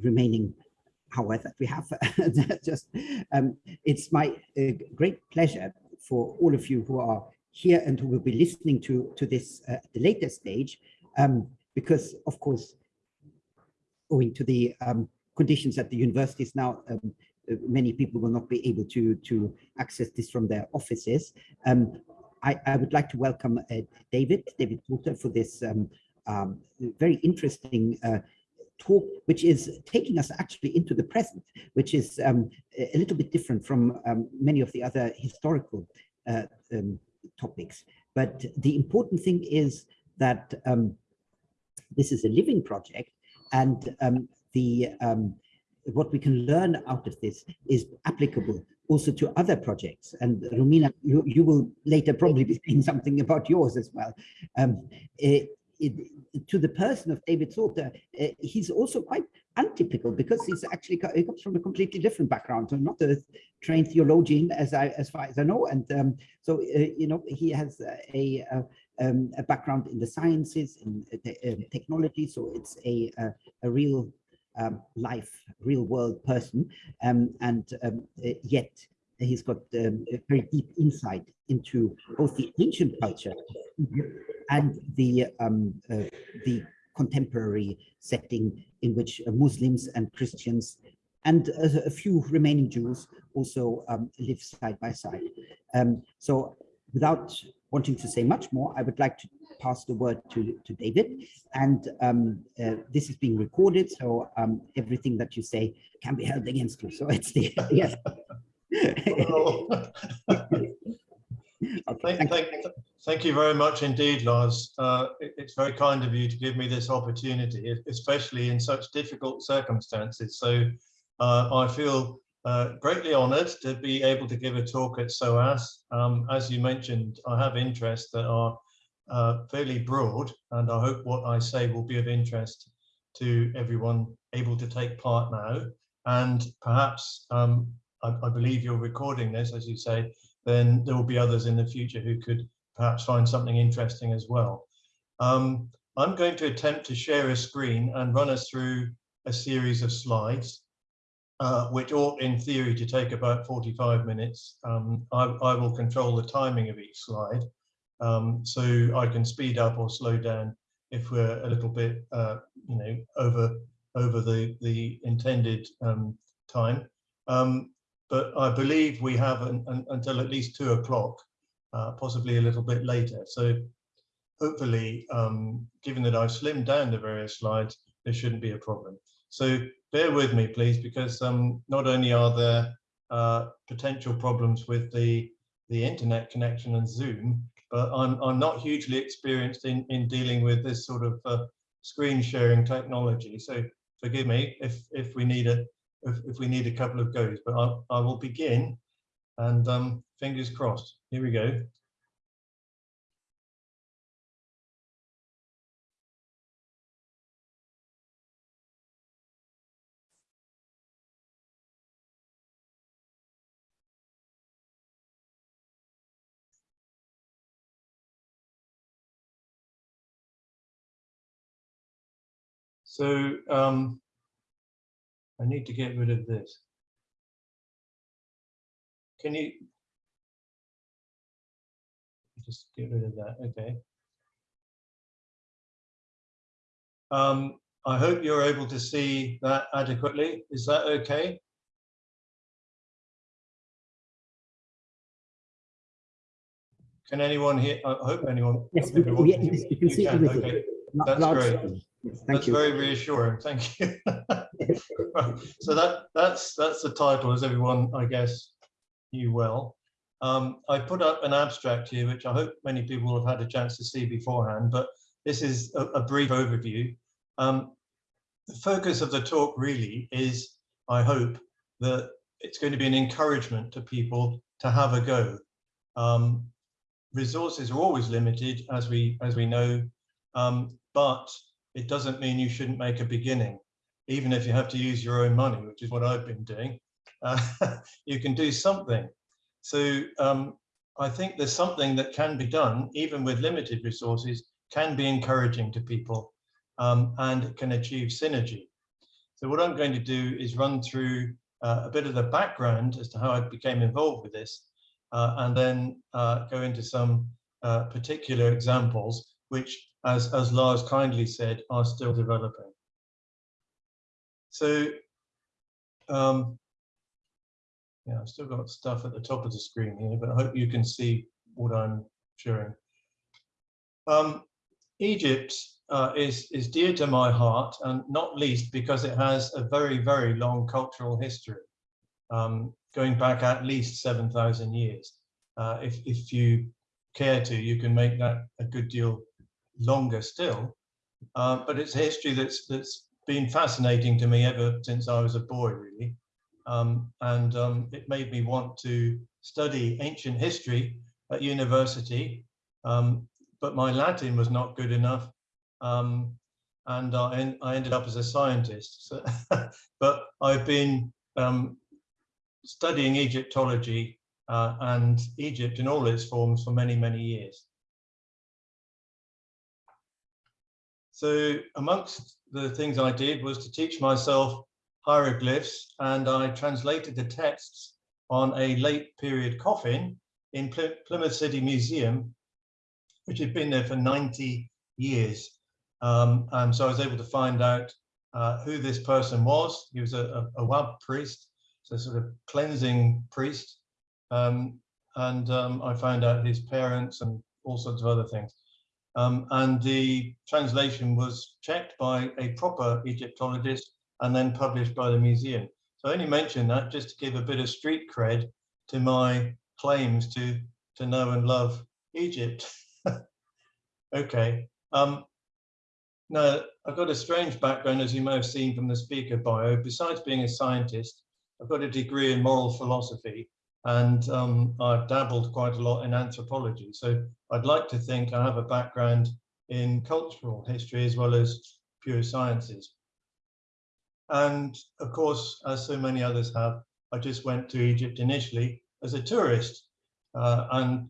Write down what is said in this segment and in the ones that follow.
remaining that we have. Just, um, it's my uh, great pleasure for all of you who are here and who will be listening to, to this uh, at the later stage, um, because of course, owing to the um, conditions at the universities now, um, uh, many people will not be able to, to access this from their offices. Um, I, I, would like to welcome uh, David, David Porter for this um, very interesting uh, talk, which is taking us actually into the present, which is um, a little bit different from um, many of the other historical uh, um, topics. But the important thing is that um, this is a living project and um, the um, what we can learn out of this is applicable also to other projects. And Romina, you, you will later probably be saying something about yours as well. Um, it, it, to the person of David Salter, uh, he's also quite untypical because he's actually he comes from a completely different background, so not a trained theologian as I as far as I know, and um, so uh, you know he has a, a, um, a background in the sciences in uh, um, technology, so it's a a, a real um, life, real world person, um, and um, uh, yet he's got um, a very deep insight into both the ancient culture and the um, uh, the contemporary setting in which uh, Muslims and Christians and a, a few remaining Jews also um, live side by side. Um, so without wanting to say much more, I would like to pass the word to, to David. And um, uh, this is being recorded, so um, everything that you say can be held against you. So it's the, yes. Okay, thank, thank, thank, you very much indeed, Lars. Uh, it, it's very kind of you to give me this opportunity, especially in such difficult circumstances. So uh, I feel uh, greatly honoured to be able to give a talk at SOAS. Um, as you mentioned, I have interests that are uh, fairly broad, and I hope what I say will be of interest to everyone able to take part now. And perhaps, um, I, I believe you're recording this, as you say, then there will be others in the future who could perhaps find something interesting as well. Um, I'm going to attempt to share a screen and run us through a series of slides, uh, which ought in theory to take about 45 minutes. Um, I, I, will control the timing of each slide, um, so I can speed up or slow down if we're a little bit, uh, you know, over over the the intended um, time. Um, but I believe we have an, an, until at least two o'clock, uh, possibly a little bit later. So hopefully, um, given that I've slimmed down the various slides, there shouldn't be a problem. So bear with me, please, because um, not only are there uh, potential problems with the, the internet connection and Zoom, but I'm, I'm not hugely experienced in, in dealing with this sort of uh, screen sharing technology. So forgive me if, if we need a, if, if we need a couple of goes, but I, I will begin and um, fingers crossed. Here we go. So um, I need to get rid of this. Can you just get rid of that? Okay. Um, I hope you're able to see that adequately. Is that okay? Can anyone hear? I hope anyone. Yes, we, we, you can see everything. Okay. That's great. Thank that's you. very reassuring. Thank you. so that that's that's the title, as everyone I guess knew well. Um, I put up an abstract here, which I hope many people will have had a chance to see beforehand, but this is a, a brief overview. Um, the focus of the talk really is, I hope, that it's going to be an encouragement to people to have a go. Um, resources are always limited, as we as we know, um, but it doesn't mean you shouldn't make a beginning, even if you have to use your own money, which is what I've been doing. Uh, you can do something. So um, I think there's something that can be done, even with limited resources, can be encouraging to people um, and can achieve synergy. So what I'm going to do is run through uh, a bit of the background as to how I became involved with this, uh, and then uh, go into some uh, particular examples, which, as, as Lars kindly said, are still developing. So, um, yeah, I've still got stuff at the top of the screen here, but I hope you can see what I'm sharing. Um, Egypt uh, is, is dear to my heart, and not least because it has a very, very long cultural history, um, going back at least 7,000 years. Uh, if, if you care to, you can make that a good deal longer still. Uh, but it's a history that's, that's been fascinating to me ever since I was a boy, really. Um, and um, it made me want to study ancient history at university, um, but my Latin was not good enough. Um, and I, I, ended up as a scientist. So but I've been um, studying Egyptology uh, and Egypt in all its forms for many, many years. So amongst the things I did was to teach myself hieroglyphs and I translated the texts on a late period coffin in Plymouth City Museum, which had been there for 90 years. Um, and so I was able to find out uh, who this person was. He was a, a, a Wab priest, so sort of cleansing priest. Um, and um, I found out his parents and all sorts of other things. Um, and the translation was checked by a proper Egyptologist and then published by the museum. So I only mention that just to give a bit of street cred to my claims to, to know and love Egypt. okay. Um, now, I've got a strange background, as you may have seen from the speaker bio. Besides being a scientist, I've got a degree in moral philosophy and um, I've dabbled quite a lot in anthropology. So I'd like to think I have a background in cultural history as well as pure sciences. And of course, as so many others have, I just went to Egypt initially as a tourist uh, and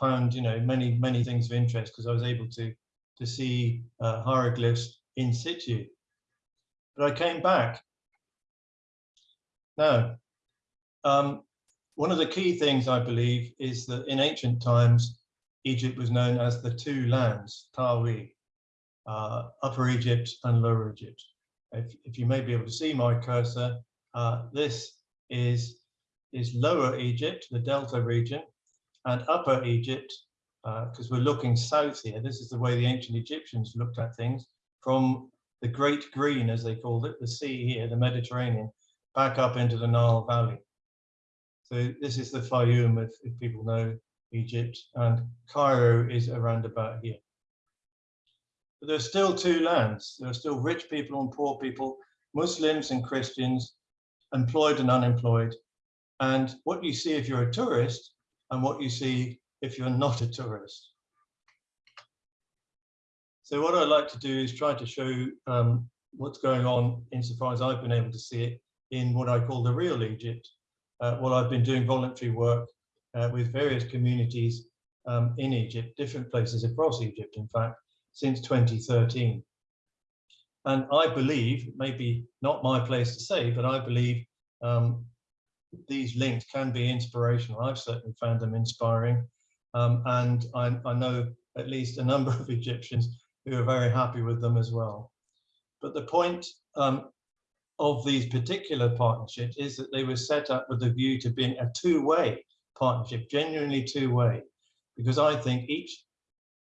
found, you know, many, many things of interest because I was able to, to see uh, hieroglyphs in situ. But I came back. Now, um, one of the key things I believe is that in ancient times, Egypt was known as the two lands, Tawi, uh, Upper Egypt and Lower Egypt if, if you may be able to see my cursor, uh, this is, is Lower Egypt, the Delta region, and Upper Egypt, because uh, we're looking south here. This is the way the ancient Egyptians looked at things from the Great Green, as they called it, the sea here, the Mediterranean, back up into the Nile Valley. So this is the Fayum, if, if people know Egypt, and Cairo is around about here. But there's still two lands. There are still rich people and poor people, Muslims and Christians, employed and unemployed. And what you see if you're a tourist and what you see if you're not a tourist. So what I'd like to do is try to show um, what's going on insofar as I've been able to see it in what I call the real Egypt. Uh, well, I've been doing voluntary work uh, with various communities um, in Egypt, different places across Egypt, in fact, since 2013. And I believe, maybe not my place to say, but I believe um, these links can be inspirational. I've certainly found them inspiring. Um, and I, I, know at least a number of Egyptians who are very happy with them as well. But the point um, of these particular partnerships is that they were set up with a view to being a two-way partnership, genuinely two-way, because I think each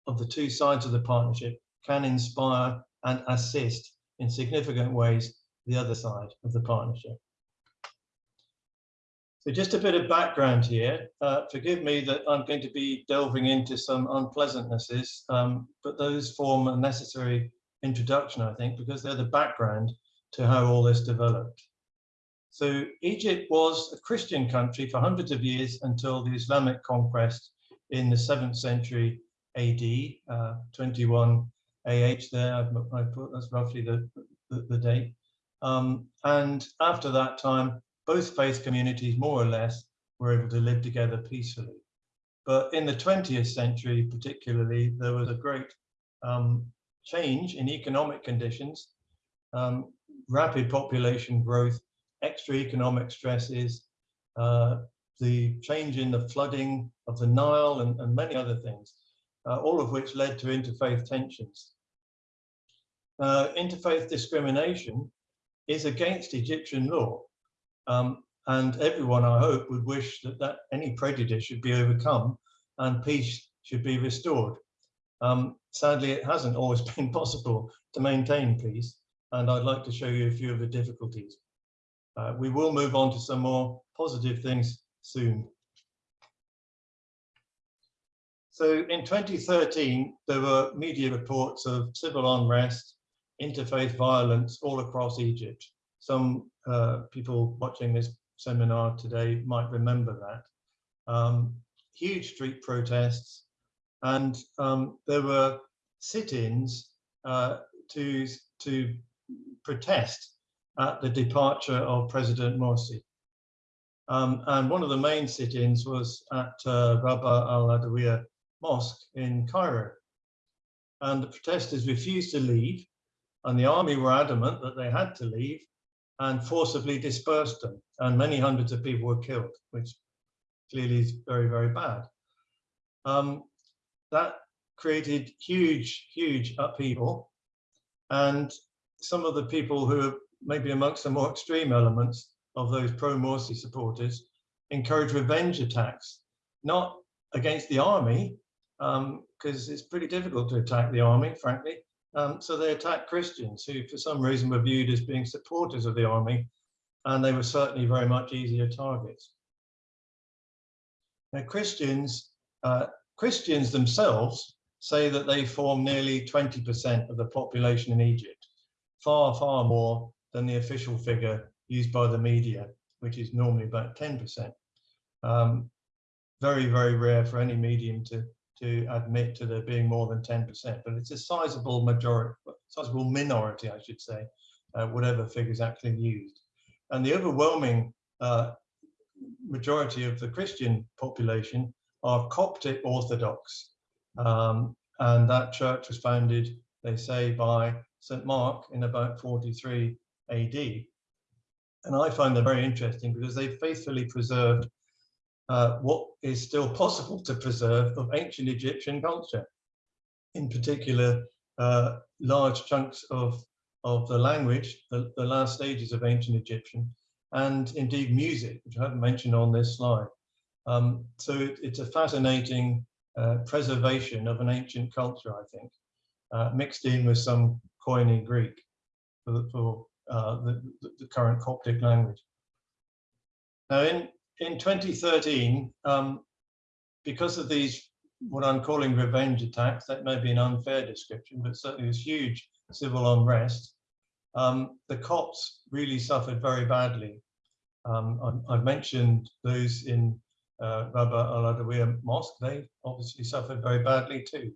of the two sides of the partnership can inspire and assist in significant ways the other side of the partnership. So just a bit of background here. Uh, forgive me that I'm going to be delving into some unpleasantnesses, um, but those form a necessary introduction, I think, because they're the background to how all this developed. So Egypt was a Christian country for hundreds of years until the Islamic conquest in the 7th century AD, uh, 21 AH there, I've, put that's roughly the, the, the date. Um, and after that time, both faith communities, more or less, were able to live together peacefully. But in the 20th century, particularly, there was a great um, change in economic conditions. Um, rapid population growth, extra economic stresses, uh, the change in the flooding of the Nile and, and many other things, uh, all of which led to interfaith tensions. Uh, interfaith discrimination is against Egyptian law. Um, and everyone, I hope, would wish that, that any prejudice should be overcome and peace should be restored. Um, sadly, it hasn't always been possible to maintain peace, and I'd like to show you a few of the difficulties. Uh, we will move on to some more positive things soon. So in 2013, there were media reports of civil unrest, interfaith violence all across Egypt. Some uh, people watching this seminar today might remember that. Um, huge street protests, and um, there were sit-ins uh, to, to protest at the departure of President Morsi. Um, and one of the main sit-ins was at uh, Rabaa al-Adawiya Mosque in Cairo. And the protesters refused to leave, and the army were adamant that they had to leave and forcibly dispersed them. And many hundreds of people were killed, which clearly is very, very bad. Um, that created huge, huge upheaval. And some of the people who are maybe amongst the more extreme elements of those pro-Morsi supporters encourage revenge attacks, not against the army, because um, it's pretty difficult to attack the army, frankly. Um, so they attack Christians who, for some reason, were viewed as being supporters of the army, and they were certainly very much easier targets. Now, Christians, uh, Christians themselves say that they form nearly 20% of the population in Egypt, far, far more than the official figure used by the media, which is normally about 10%. Um, very, very rare for any medium to, to admit to there being more than 10%, but it's a sizable majority, sizable minority, I should say, uh, whatever figures actually used. And the overwhelming uh, majority of the Christian population are Coptic Orthodox. Um, and that church was founded, they say, by St. Mark in about 43 AD. And I find them very interesting because they faithfully preserved uh, what is still possible to preserve of ancient Egyptian culture. In particular, uh, large chunks of, of the language, the, the last stages of ancient Egyptian, and indeed music, which I haven't mentioned on this slide. Um, so it, it's a fascinating uh, preservation of an ancient culture, I think, uh, mixed in with some Koine Greek for, for uh, the, the, current Coptic language. Now, in, in 2013, um, because of these, what I'm calling revenge attacks, that may be an unfair description, but certainly was huge civil unrest, um, the Copts really suffered very badly. Um, I've mentioned those in uh, Rabaa al-Adawiya Mosque, they obviously suffered very badly too.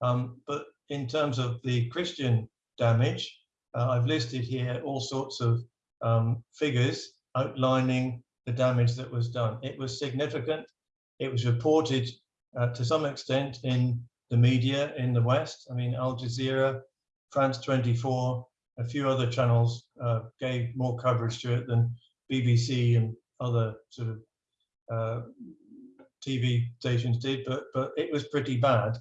Um, but in terms of the Christian damage, uh, I've listed here all sorts of um, figures outlining the damage that was done. It was significant. It was reported uh, to some extent in the media in the West. I mean, Al Jazeera, France 24, a few other channels uh, gave more coverage to it than BBC and other sort of uh, TV stations did, but but it was pretty bad.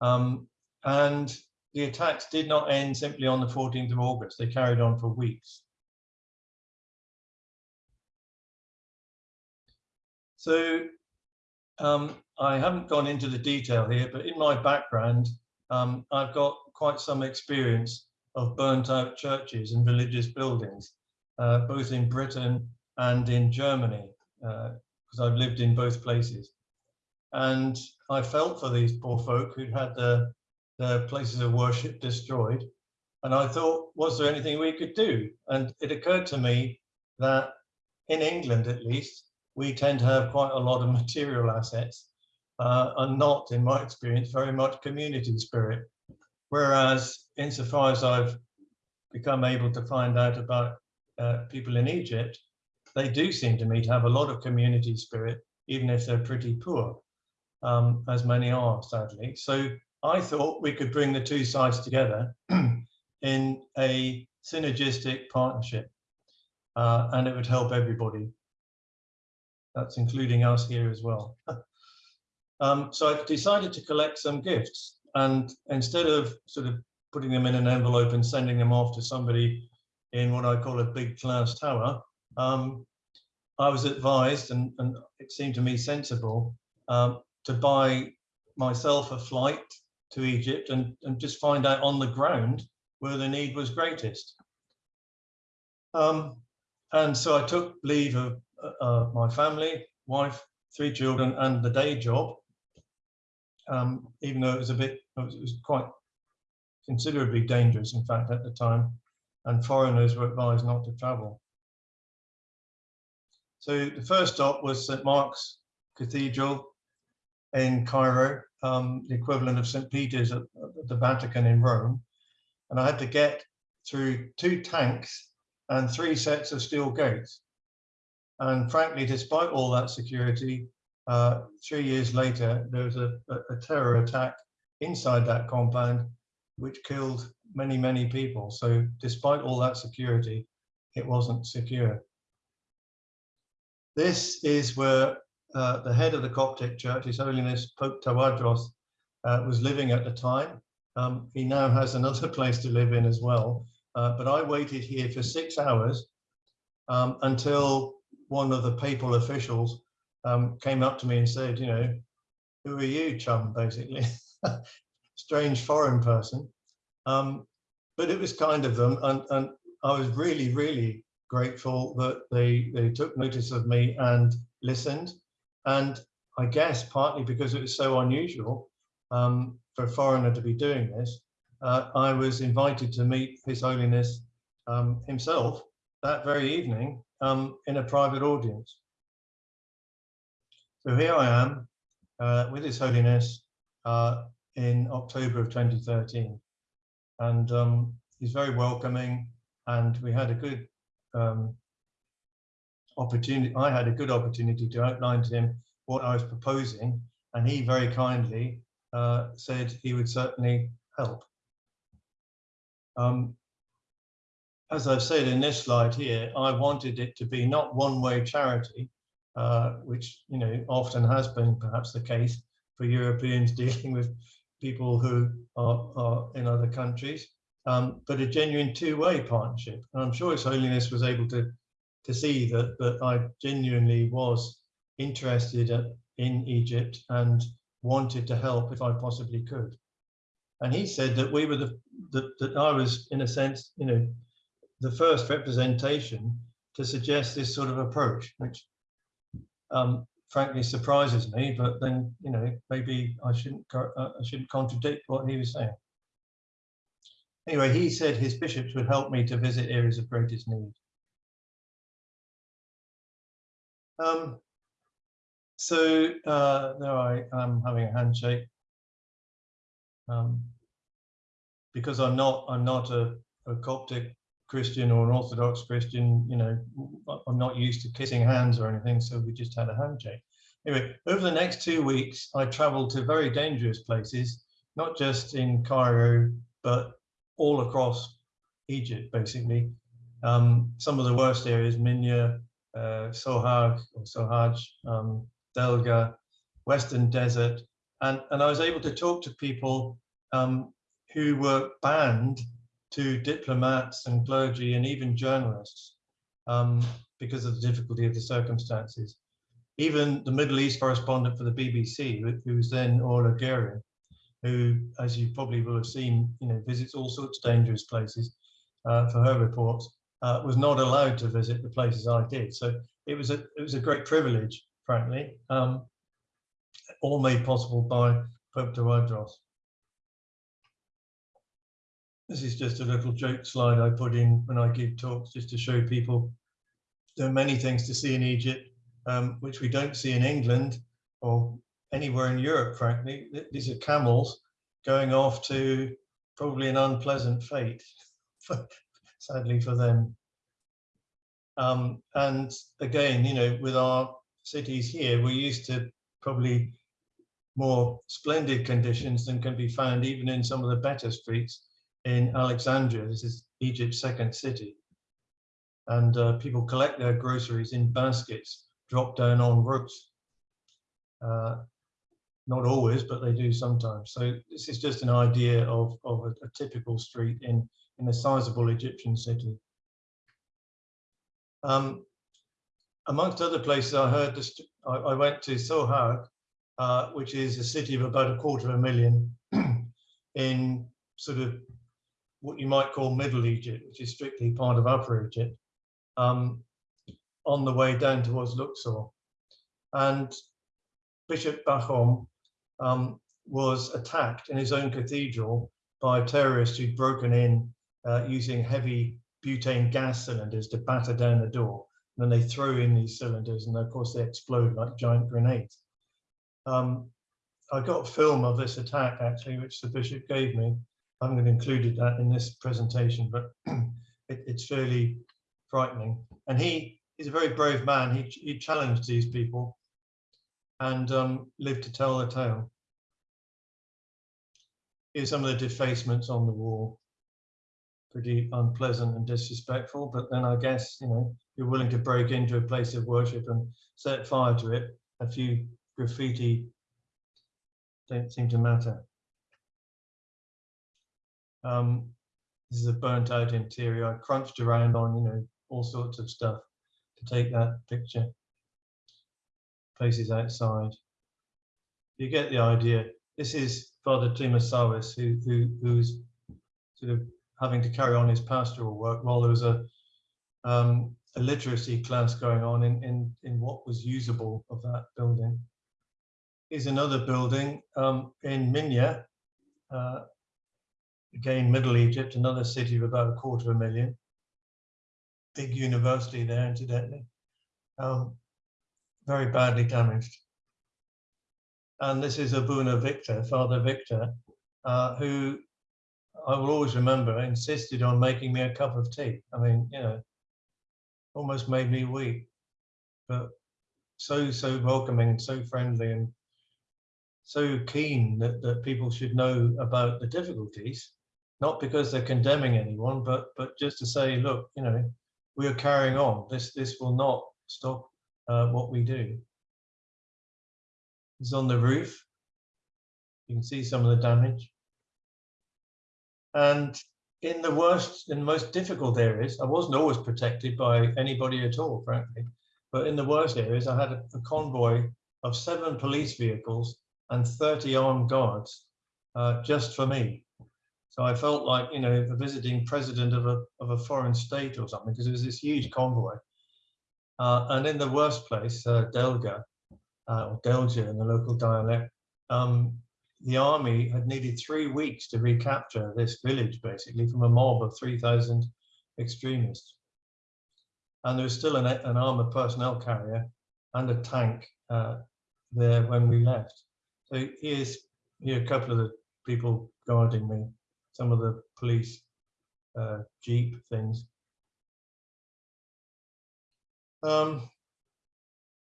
Um, and the attacks did not end simply on the 14th of August. They carried on for weeks. So um, I haven't gone into the detail here, but in my background, um, I've got quite some experience of burnt out churches and religious buildings, uh, both in Britain and in Germany, because uh, I've lived in both places. And I felt for these poor folk who'd had their, their places of worship destroyed. And I thought, was there anything we could do? And it occurred to me that in England, at least, we tend to have quite a lot of material assets uh, and not, in my experience, very much community spirit. Whereas insofar as I've become able to find out about uh, people in Egypt, they do seem to me to have a lot of community spirit, even if they're pretty poor, um, as many are, sadly. So I thought we could bring the two sides together in a synergistic partnership uh, and it would help everybody. That's including us here as well. um, so I decided to collect some gifts and instead of sort of putting them in an envelope and sending them off to somebody in what I call a big class tower, um, I was advised, and, and, it seemed to me sensible, um, to buy myself a flight to Egypt and, and just find out on the ground where the need was greatest. Um, and so I took leave of uh, uh, my family, wife, three children, and the day job, um, even though it was a bit, it was, it was quite considerably dangerous, in fact, at the time, and foreigners were advised not to travel. So the first stop was St. Mark's Cathedral in Cairo, um, the equivalent of St. Peter's at, at the Vatican in Rome. And I had to get through two tanks and three sets of steel gates. And frankly, despite all that security, uh, three years later, there was a, a, terror attack inside that compound, which killed many, many people. So despite all that security, it wasn't secure. This is where uh, the head of the Coptic Church, His Holiness Pope Tawadros, uh, was living at the time. Um, he now has another place to live in as well. Uh, but I waited here for six hours um, until one of the papal officials um, came up to me and said, you know, who are you, chum, basically? Strange foreign person. Um, but it was kind of them. And, and I was really, really grateful that they, they took notice of me and listened. And I guess partly because it was so unusual um, for a foreigner to be doing this, uh, I was invited to meet His Holiness um, himself that very evening um, in a private audience. So here I am uh, with His Holiness uh, in October of 2013. And um, he's very welcoming and we had a good um, opportunity, I had a good opportunity to outline to him what I was proposing, and he very kindly uh, said he would certainly help. Um, as I've said in this slide here, I wanted it to be not one-way charity, uh, which you know often has been perhaps the case for Europeans dealing with people who are, are in other countries um, but a genuine two-way partnership. And I'm sure His Holiness was able to, to see that, that I genuinely was interested in Egypt and wanted to help if I possibly could. And he said that we were the, that, that I was, in a sense, you know, the first representation to suggest this sort of approach, which um, frankly surprises me, but then, you know, maybe I shouldn't, uh, I shouldn't contradict what he was saying. Anyway, he said his bishops would help me to visit areas of greatest need. Um, so uh, there I am having a handshake. Um, because I'm not, I'm not a, a Coptic Christian or an Orthodox Christian, you know, I'm not used to kissing hands or anything, so we just had a handshake. Anyway, over the next two weeks, I traveled to very dangerous places, not just in Cairo, but all across Egypt, basically. Um, some of the worst areas, Minya, uh, Sohag or Sohaj, um, Delga, Western Desert. And, and I was able to talk to people um, who were banned to diplomats and clergy and even journalists um, because of the difficulty of the circumstances. Even the Middle East correspondent for the BBC, who was then Orla Guerin, who, as you probably will have seen, you know, visits all sorts of dangerous places uh, for her reports, uh, was not allowed to visit the places I did. So it was a it was a great privilege, frankly, um, all made possible by Pope Tawadros. This is just a little joke slide I put in when I give talks, just to show people there are many things to see in Egypt, um, which we don't see in England or anywhere in Europe, frankly. These are camels going off to probably an unpleasant fate, sadly for them. Um, and again, you know, with our cities here, we're used to probably more splendid conditions than can be found even in some of the better streets in Alexandria. This is Egypt's second city. And uh, people collect their groceries in baskets, drop down on ropes. Uh, not always, but they do sometimes. So this is just an idea of, of a, a typical street in, in a sizable Egyptian city. Um, amongst other places, I heard this, I, I went to Sohag, uh, which is a city of about a quarter of a million in sort of what you might call Middle Egypt, which is strictly part of Upper Egypt, um, on the way down towards Luxor. And Bishop Bakhoum um, was attacked in his own cathedral by terrorists who'd broken in uh, using heavy butane gas cylinders to batter down the door. And then they throw in these cylinders and of course they explode like giant grenades. Um, I got a film of this attack actually, which the bishop gave me. I haven't included that in this presentation, but it, it's fairly frightening. And he is a very brave man. He, he challenged these people and um, lived to tell the tale. Here's some of the defacements on the wall. Pretty unpleasant and disrespectful, but then I guess, you know, you're willing to break into a place of worship and set fire to it. A few graffiti don't seem to matter. Um, this is a burnt out interior. I crunched around on, you know, all sorts of stuff to take that picture. Places outside. You get the idea. This is Father Timosaurus, who, who who's sort of having to carry on his pastoral work while there was a um, a literacy class going on in, in, in what was usable of that building. Is another building um, in Minya, uh, again, Middle Egypt, another city of about a quarter of a million. Big university there, incidentally. Um, very badly damaged. And this is Abuna Victor, Father Victor, uh, who I will always remember insisted on making me a cup of tea. I mean, you know, almost made me weep, but so, so welcoming, and so friendly and so keen that, that people should know about the difficulties, not because they're condemning anyone, but, but just to say, look, you know, we are carrying on. This, this will not stop uh, what we do. It's on the roof. You can see some of the damage. And in the worst and most difficult areas, I wasn't always protected by anybody at all, frankly. But in the worst areas, I had a, a convoy of seven police vehicles and 30 armed guards uh, just for me. So I felt like, you know, the visiting president of a, of a foreign state or something, because it was this huge convoy. Uh, and in the worst place, uh, Delga, uh, or Delja in the local dialect, um, the army had needed three weeks to recapture this village, basically, from a mob of 3,000 extremists. And there was still an, an armored personnel carrier and a tank uh, there when we left. So here's here a couple of the people guarding me, some of the police uh, jeep things. Um,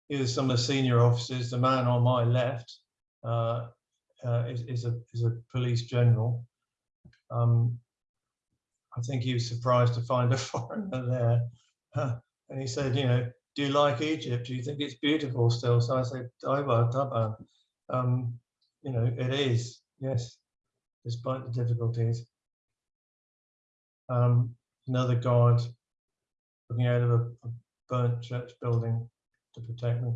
here's some of the senior officers. The man on my left uh, uh, is, is, a, is a police general. Um, I think he was surprised to find a foreigner there. and he said, you know, do you like Egypt? Do you think it's beautiful still? So I said, Daiba, Daba. Um, you know, it is, yes, despite the difficulties. Um, another guard looking out of a, a burnt church building to protect me.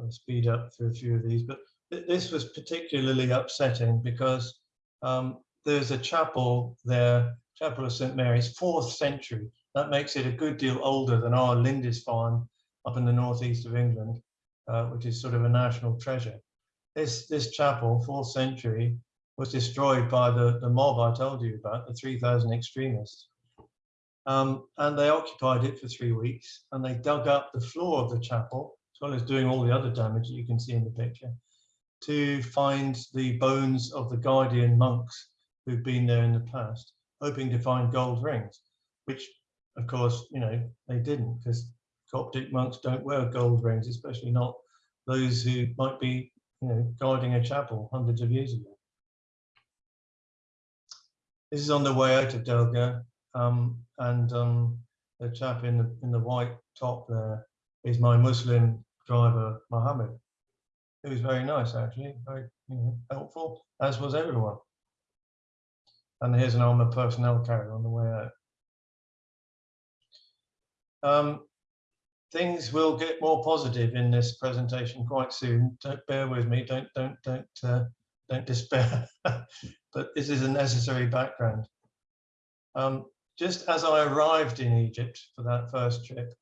I'll speed up through a few of these, but th this was particularly upsetting because um, there's a chapel there, Chapel of St. Mary's, fourth century. That makes it a good deal older than our Lindisfarne up in the northeast of England, uh, which is sort of a national treasure. This, this chapel, fourth century, was destroyed by the, the mob I told you about, the 3,000 extremists. Um, and they occupied it for three weeks and they dug up the floor of the chapel well as doing all the other damage that you can see in the picture, to find the bones of the Guardian monks who've been there in the past, hoping to find gold rings, which of course, you know, they didn't because Coptic monks don't wear gold rings, especially not those who might be, you know, guarding a chapel hundreds of years ago. this is on the way out of Delga, um, and um, the chap in the in the white top there is my Muslim driver Mohammed. He was very nice actually, very you know, helpful, as was everyone. And here's an armored personnel carrier on the way out. Um, things will get more positive in this presentation quite soon. Don't bear with me. Don't don't don't uh, don't despair. but this is a necessary background. Um, just as I arrived in Egypt for that first trip,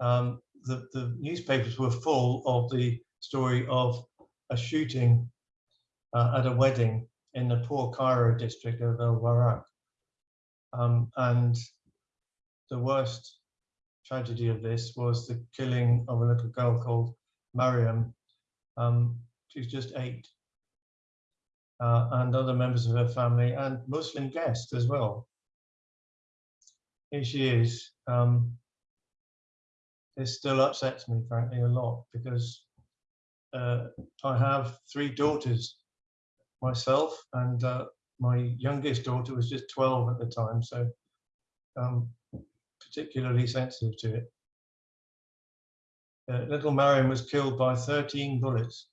um, the, the newspapers were full of the story of a shooting uh, at a wedding in the poor Cairo district of El Warraq. Um, and the worst tragedy of this was the killing of a little girl called Mariam. Um, she was just eight. Uh, and other members of her family and Muslim guests as well. Here she is. Um, this still upsets me, frankly, a lot because uh, I have three daughters myself, and uh, my youngest daughter was just 12 at the time, so um, particularly sensitive to it. Uh, little Mariam was killed by 13 bullets,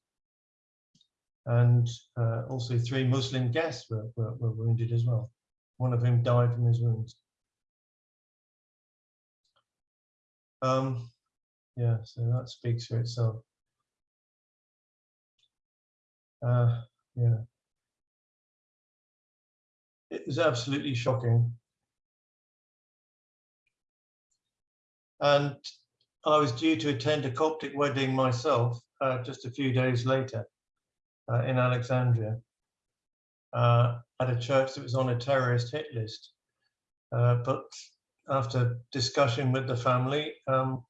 and uh, also three Muslim guests were, were, were wounded as well, one of whom died from his wounds. Um, yeah, so that speaks for itself. Uh, yeah. It was absolutely shocking. And I was due to attend a Coptic wedding myself uh, just a few days later uh, in Alexandria uh, at a church that was on a terrorist hit list. Uh, but after discussion with the family, um,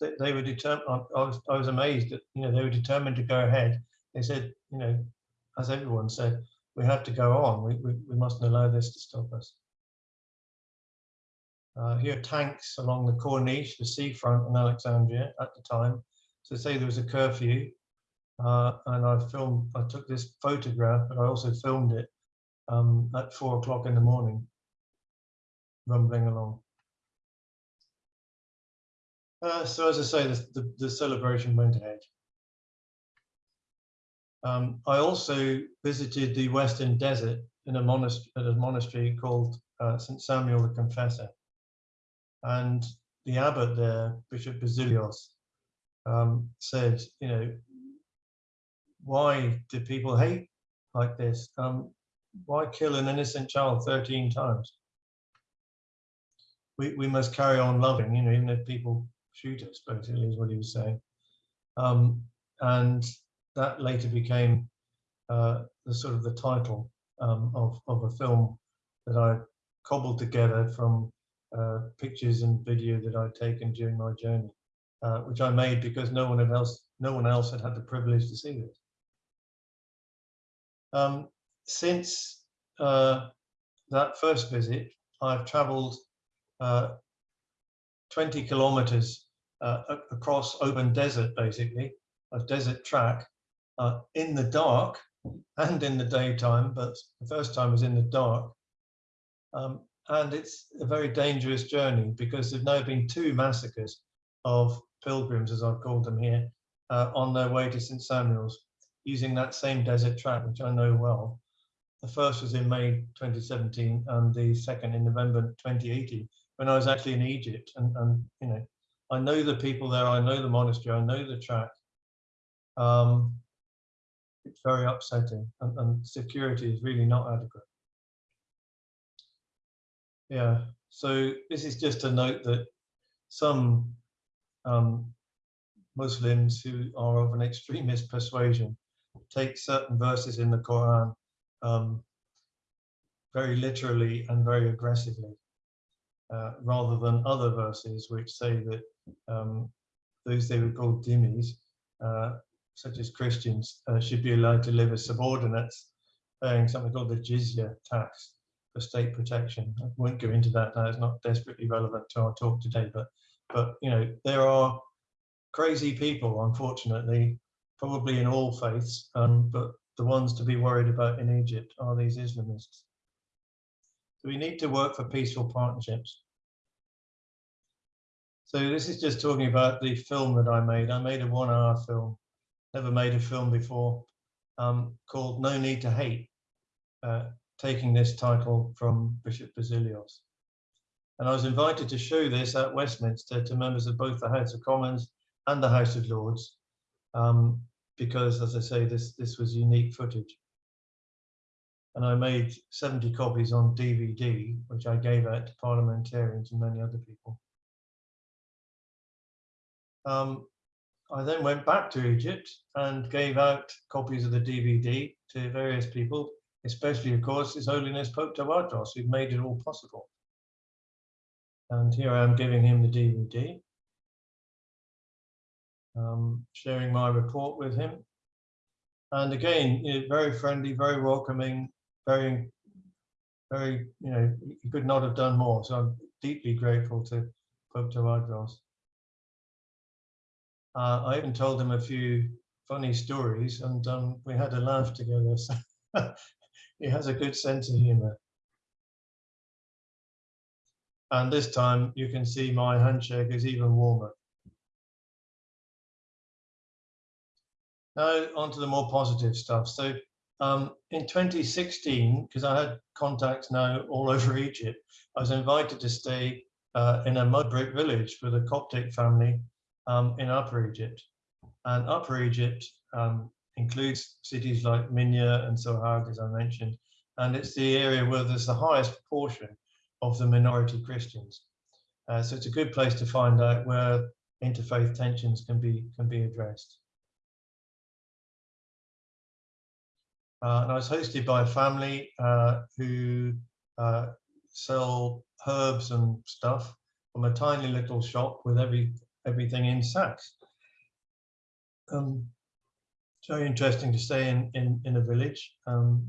they, they, were determined. I, was, I was amazed that you know they were determined to go ahead. They said, you know, as everyone said, we have to go on. We, we, we mustn't allow this to stop us. Uh, here are tanks along the Corniche, the seafront in Alexandria at the time. So say there was a curfew, uh, and I filmed, I took this photograph, but I also filmed it um, at four o'clock in the morning rumbling along. Uh, so as I say, the, the, the celebration went ahead. Um, I also visited the Western Desert in a monastery, at a monastery called uh, St. Samuel the Confessor. And the abbot there, Bishop Basilios, um, said, you know, why do people hate like this? Um, why kill an innocent child 13 times? We, we must carry on loving, you know, even if people shoot us, basically, is what he was saying. Um, and that later became uh, the sort of the title um, of, of a film that I cobbled together from uh, pictures and video that I'd taken during my journey, uh, which I made because no one else, no one else had had the privilege to see it. Um, since uh, that first visit, I've travelled 20 kilometers uh, across open desert, basically, a desert track uh, in the dark and in the daytime, but the first time was in the dark. Um, and it's a very dangerous journey because there've now been two massacres of pilgrims, as I've called them here, uh, on their way to St. Samuel's using that same desert track, which I know well. The first was in May 2017 and the second in November 2018 when I was actually in Egypt. And, and you know, I know the people there, I know the monastery, I know the track. Um, it's very upsetting and, and security is really not adequate. Yeah, so this is just a note that some um, Muslims who are of an extremist persuasion take certain verses in the Quran um, very literally and very aggressively uh, rather than other verses which say that um, those they would call dhimmis, uh, such as Christians, uh, should be allowed to live as subordinates, paying something called the jizya tax for state protection. I won't go into that now, it's not desperately relevant to our talk today, but, but you know, there are crazy people, unfortunately, probably in all faiths, um, but the ones to be worried about in Egypt are these Islamists. We need to work for peaceful partnerships. So this is just talking about the film that I made. I made a one hour film, never made a film before, um, called No Need to Hate, uh, taking this title from Bishop Basilios. And I was invited to show this at Westminster to members of both the House of Commons and the House of Lords, um, because as I say, this, this was unique footage. And I made 70 copies on DVD, which I gave out to parliamentarians and many other people. Um, I then went back to Egypt and gave out copies of the DVD to various people, especially, of course, His Holiness Pope Tawadros, who made it all possible. And here I am giving him the DVD, um, sharing my report with him. And again, you know, very friendly, very welcoming, very, very, you know, he could not have done more. So I'm deeply grateful to Pope Tawadros. Uh, I even told him a few funny stories and um, we had a laugh together. So he has a good sense of humor. And this time you can see my handshake is even warmer. Now onto the more positive stuff. So um, in 2016, because I had contacts now all over Egypt, I was invited to stay uh, in a mud brick village with a Coptic family um, in Upper Egypt. And Upper Egypt um, includes cities like Minya and Sohag, as I mentioned, and it's the area where there's the highest proportion of the minority Christians. Uh, so it's a good place to find out where interfaith tensions can be can be addressed. Uh, and I was hosted by a family uh, who uh, sell herbs and stuff from a tiny little shop with every everything in sacks. Um, it's very interesting to stay in, in, in a village. Um,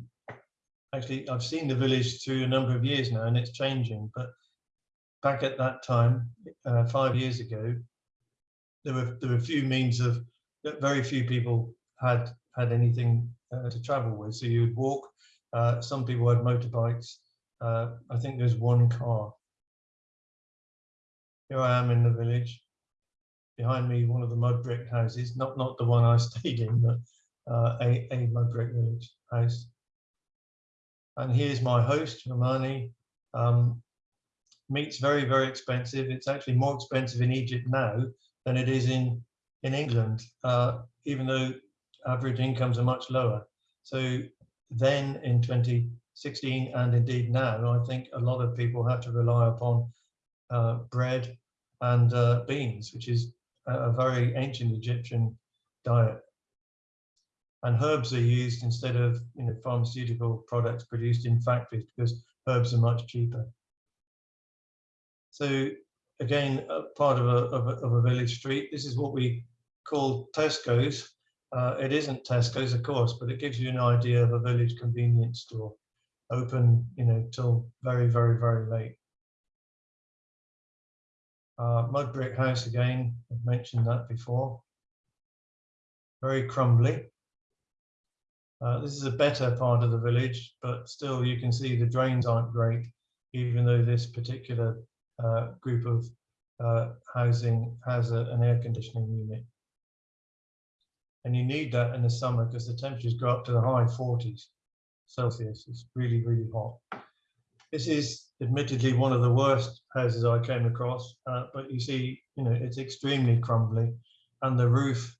actually, I've seen the village through a number of years now and it's changing, but back at that time, uh, five years ago, there were, there were few means of, very few people had had anything uh, to travel with. So you would walk, uh, some people had motorbikes. Uh, I think there's one car. Here I am in the village behind me one of the mud brick houses, not not the one I stayed in, but uh, a, a mud brick village house. And here's my host, Romani. Um, meat's very, very expensive. It's actually more expensive in Egypt now than it is in, in England, uh, even though average incomes are much lower. So then in 2016 and indeed now, I think a lot of people have to rely upon uh, bread and uh, beans, which is a very ancient Egyptian diet. And herbs are used instead of you know, pharmaceutical products produced in factories because herbs are much cheaper. So again, part of a, of a, of a village street, this is what we call Tesco's. Uh, it isn't Tesco's, of course, but it gives you an idea of a village convenience store open, you know, till very, very, very late. Uh, mud brick house again, I've mentioned that before. Very crumbly. Uh, this is a better part of the village, but still you can see the drains aren't great, even though this particular uh, group of uh, housing has a, an air conditioning unit. And you need that in the summer because the temperatures go up to the high 40s Celsius. It's really, really hot. This is admittedly one of the worst houses I came across, uh, but you see, you know, it's extremely crumbly and the roof,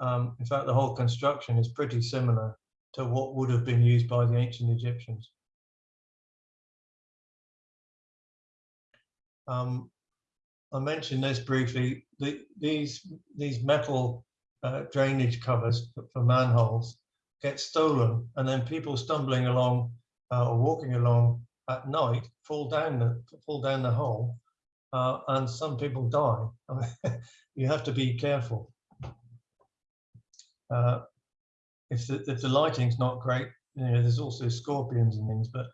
um, in fact, the whole construction is pretty similar to what would have been used by the ancient Egyptians. Um, I mentioned this briefly, the, these, these metal uh, drainage covers for manholes get stolen and then people stumbling along uh, or walking along at night fall down the fall down the hole uh, and some people die. you have to be careful. Uh, if the if the lighting's not great, you know, there's also scorpions and things, but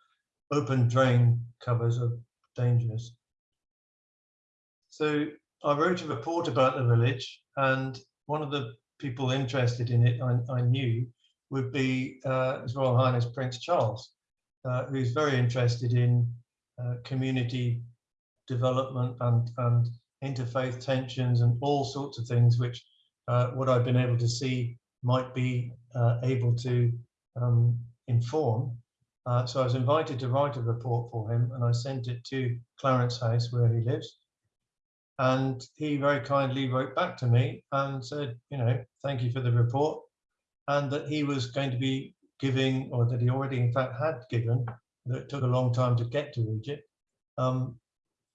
open drain covers are dangerous. So I wrote a report about the village, and one of the people interested in it I, I knew would be uh, His Royal Highness Prince Charles uh, who's very interested in uh, community development and, and interfaith tensions and all sorts of things which uh, what I've been able to see might be uh, able to um, inform. Uh, so I was invited to write a report for him and I sent it to Clarence House where he lives. And he very kindly wrote back to me and said, you know, thank you for the report and that he was going to be giving or that he already in fact had given that it took a long time to get to Egypt. Um,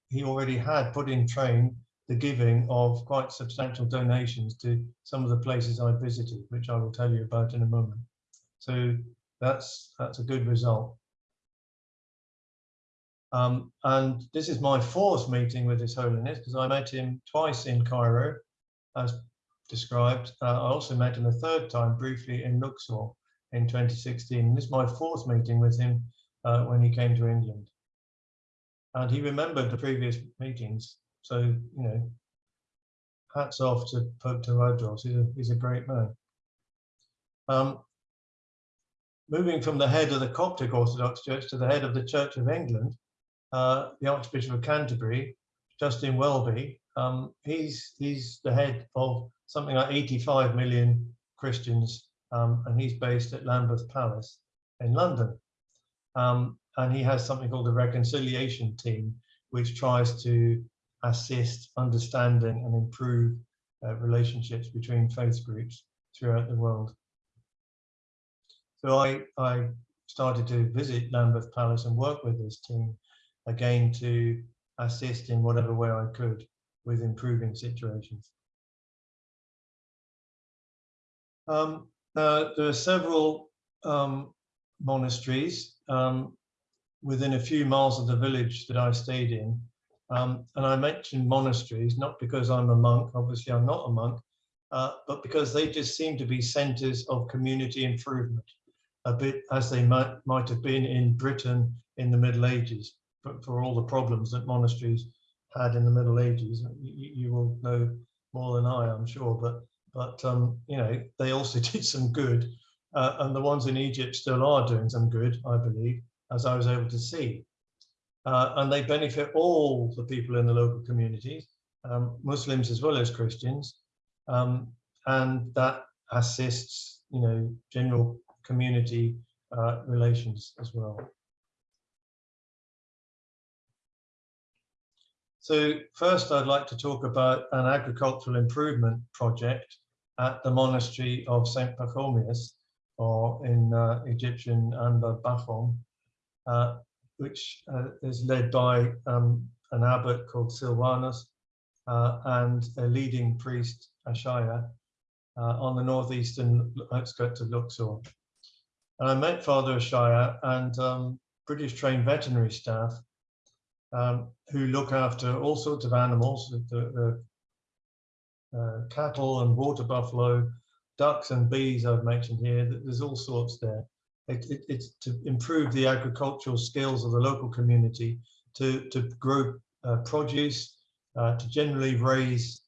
he already had put in train the giving of quite substantial donations to some of the places I visited, which I will tell you about in a moment. So that's that's a good result. Um, and this is my fourth meeting with His Holiness because I met him twice in Cairo, as described. Uh, I also met him a third time briefly in Luxor in 2016. This is my fourth meeting with him uh, when he came to England. And he remembered the previous meetings. So, you know, hats off to Pope Tawadros. He's a, he's a great man. Um, moving from the head of the Coptic Orthodox Church to the head of the Church of England, uh, the Archbishop of Canterbury, Justin Welby, um, he's, he's the head of something like 85 million Christians, um, and he's based at Lambeth Palace in London. Um, and he has something called the Reconciliation Team, which tries to assist understanding and improve uh, relationships between faith groups throughout the world. So I, I started to visit Lambeth Palace and work with this team again to assist in whatever way I could with improving situations. Um, there are several um, monasteries um, within a few miles of the village that I stayed in. Um, and I mentioned monasteries, not because I'm a monk, obviously I'm not a monk, uh, but because they just seem to be centers of community improvement, a bit as they might, might have been in Britain in the Middle Ages, but for all the problems that monasteries had in the Middle Ages. You, you will know more than I, I'm sure, but but um, you know they also did some good, uh, and the ones in Egypt still are doing some good, I believe, as I was able to see. Uh, and they benefit all the people in the local communities, um, Muslims as well as Christians, um, and that assists, you know, general community uh, relations as well. So first I'd like to talk about an agricultural improvement project at the monastery of St. Pachomius, or in uh, Egyptian Anba Bakhoum, uh, which uh, is led by um, an abbot called Silvanus uh, and a leading priest, Ashaya, uh, on the northeastern outskirts of Luxor. And I met Father Ashaya and um, British trained veterinary staff um, who look after all sorts of animals, the, the uh, cattle and water buffalo, ducks and bees I've mentioned here, there's all sorts there. It, it, it's to improve the agricultural skills of the local community, to, to grow uh, produce, uh, to generally raise,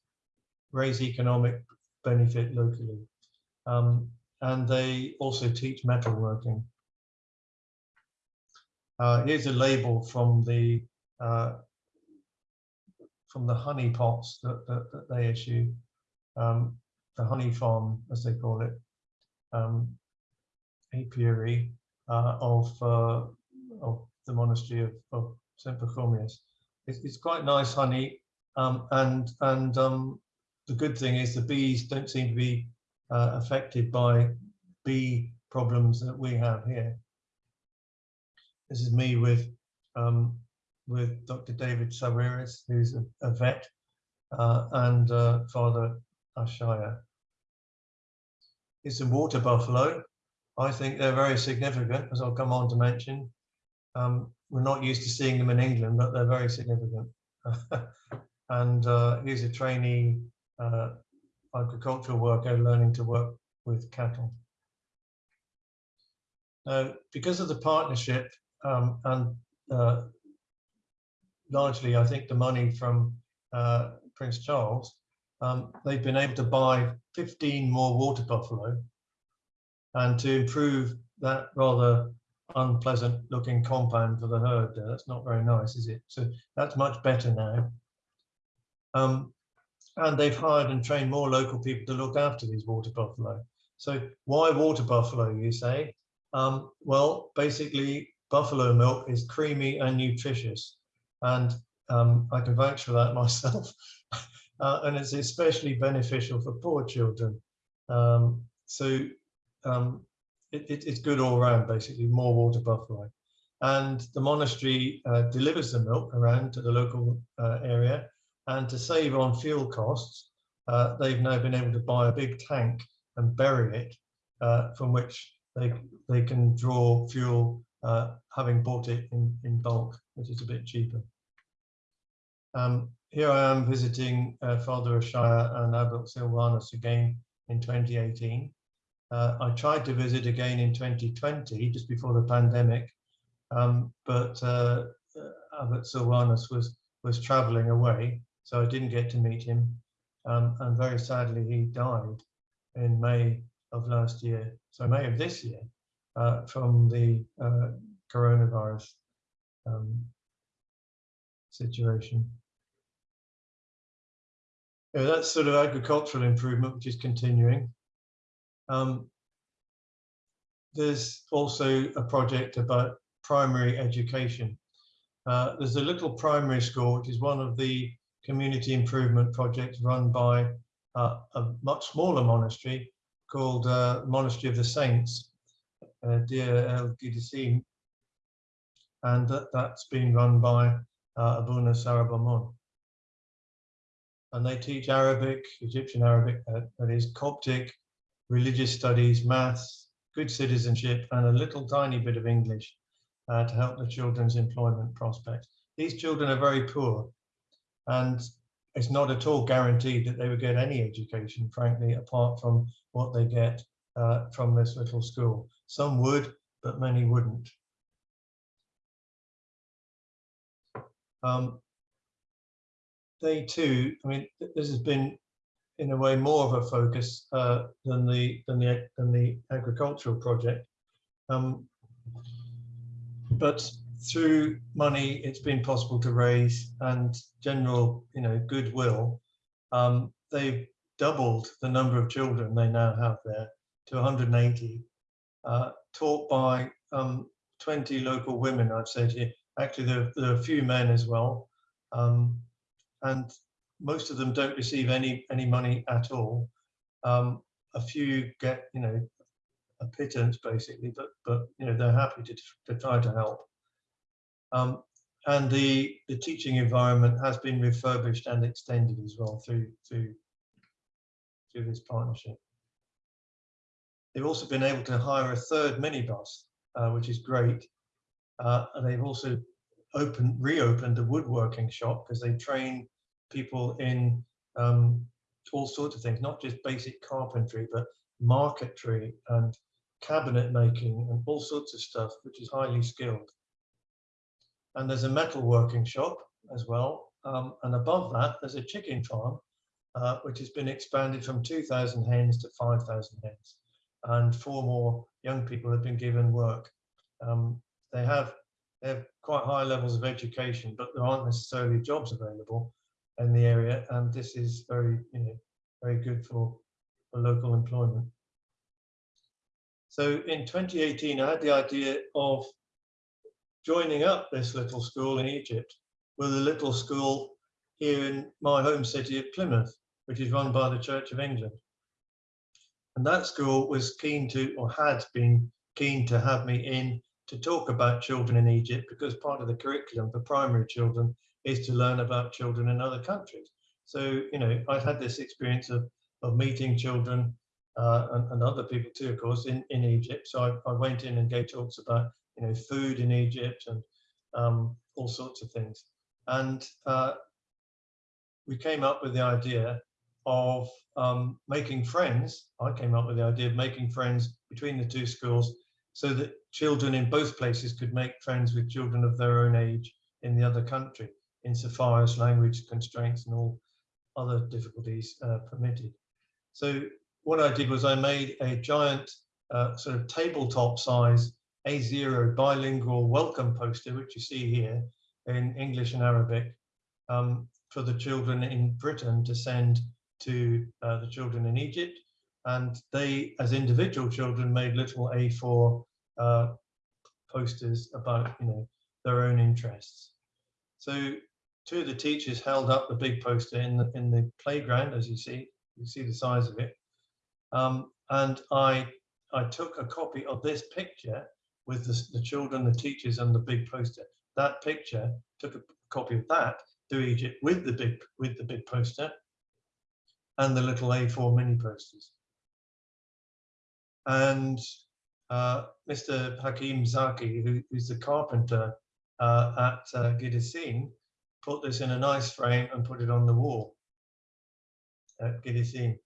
raise economic benefit locally. Um, and they also teach metalworking. Uh, here's a label from the uh, from the honey pots that, that, that they issue, um, the honey farm, as they call it, um, apiary uh, of, uh, of the monastery of, of St. Pachomius. It's, it's, quite nice honey, um, and, and um, the good thing is the bees don't seem to be uh, affected by bee problems that we have here. This is me with um, with Dr. David Sawiris, who's a, a vet, uh, and uh, Father Ashaya. It's a water buffalo. I think they're very significant, as I'll come on to mention. Um, we're not used to seeing them in England, but they're very significant. and uh, he's a trainee uh, agricultural worker learning to work with cattle. Now, because of the partnership um, and uh, largely, I think, the money from uh, Prince Charles, um, they've been able to buy 15 more water buffalo and to improve that rather unpleasant looking compound for the herd. There. That's not very nice, is it? So that's much better now. Um, and they've hired and trained more local people to look after these water buffalo. So why water buffalo, you say? Um, well, basically, buffalo milk is creamy and nutritious. And um, I can vouch for that myself. uh, and it's especially beneficial for poor children. Um, so um, it, it, it's good all around, basically, more water buffalo. And the monastery uh, delivers the milk around to the local uh, area. And to save on fuel costs, uh, they've now been able to buy a big tank and bury it, uh, from which they, they can draw fuel, uh, having bought it in, in bulk, which is a bit cheaper. Um, here I am visiting uh, Ashaya and Abbot Silvanus again in 2018. Uh, I tried to visit again in 2020, just before the pandemic, um, but uh, uh, Abbot Silvanus was, was traveling away, so I didn't get to meet him. Um, and very sadly, he died in May of last year, so May of this year, uh, from the uh, coronavirus um, situation. That's sort of agricultural improvement, which is continuing. Um, there's also a project about primary education. Uh, there's a little primary school, which is one of the community improvement projects run by uh, a much smaller monastery called uh, Monastery of the Saints, uh, Deir El Gidessin, and that, that's been run by uh, Abuna Sarabamun and they teach Arabic, Egyptian Arabic, uh, that is Coptic, religious studies, maths, good citizenship, and a little tiny bit of English uh, to help the children's employment prospects. These children are very poor, and it's not at all guaranteed that they would get any education, frankly, apart from what they get uh, from this little school. Some would, but many wouldn't. Um, they too, I mean, this has been in a way more of a focus uh, than the than the than the agricultural project. Um, but through money, it's been possible to raise and general, you know, goodwill. Um, they've doubled the number of children they now have there to 180, uh, taught by um, 20 local women. I've said here. Actually, there, there, are a few men as well. Um, and most of them don't receive any any money at all. Um, a few get you know a pittance basically, but but you know they're happy to to try to help. Um, and the the teaching environment has been refurbished and extended as well through through through this partnership. They've also been able to hire a third minibus, uh, which is great. Uh, and they've also opened reopened the woodworking shop because they train people in um, all sorts of things, not just basic carpentry, but marquetry and cabinet making and all sorts of stuff, which is highly skilled. And there's a metal working shop as well. Um, and above that, there's a chicken farm, uh, which has been expanded from 2,000 hens to 5,000 hens. And four more young people have been given work. Um, they have they have quite high levels of education, but there aren't necessarily jobs available in the area, and this is very, you know, very good for, for local employment. So in 2018, I had the idea of joining up this little school in Egypt with a little school here in my home city of Plymouth, which is run by the Church of England. And that school was keen to, or had been keen to have me in to talk about children in Egypt because part of the curriculum for primary children is to learn about children in other countries. So, you know, I've had this experience of, of meeting children uh, and, and, other people too, of course, in, in Egypt. So I, I, went in and gave talks about, you know, food in Egypt and um, all sorts of things. And uh, we came up with the idea of um, making friends. I came up with the idea of making friends between the two schools so that children in both places could make friends with children of their own age in the other country insofar as language constraints and all other difficulties uh, permitted. So what I did was I made a giant uh, sort of tabletop size A0 bilingual welcome poster, which you see here in English and Arabic, um, for the children in Britain to send to uh, the children in Egypt. And they, as individual children, made little A4 uh, posters about, you know, their own interests. So two of the teachers held up the big poster in the in the playground, as you see. You see the size of it. Um, and I I took a copy of this picture with the, the children, the teachers, and the big poster. That picture took a copy of that to Egypt with the big with the big poster and the little A4 mini posters. And uh, Mr. Hakim Zaki, who, who's the carpenter uh, at uh, Gidessin, put this in a nice frame and put it on the wall at Gidessin.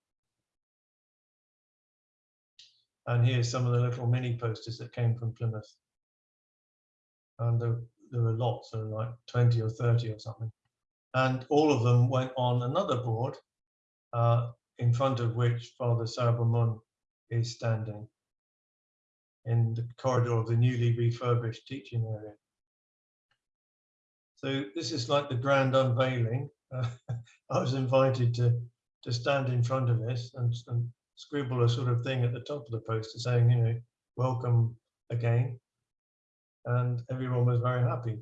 And here's some of the little mini posters that came from Plymouth. And there, there were lots, there were like 20 or 30 or something. And all of them went on another board uh, in front of which Father Sarabamun is standing in the corridor of the newly refurbished teaching area. So this is like the grand unveiling. Uh, I was invited to to stand in front of this and, and scribble a sort of thing at the top of the poster saying, you know, welcome again. And everyone was very happy.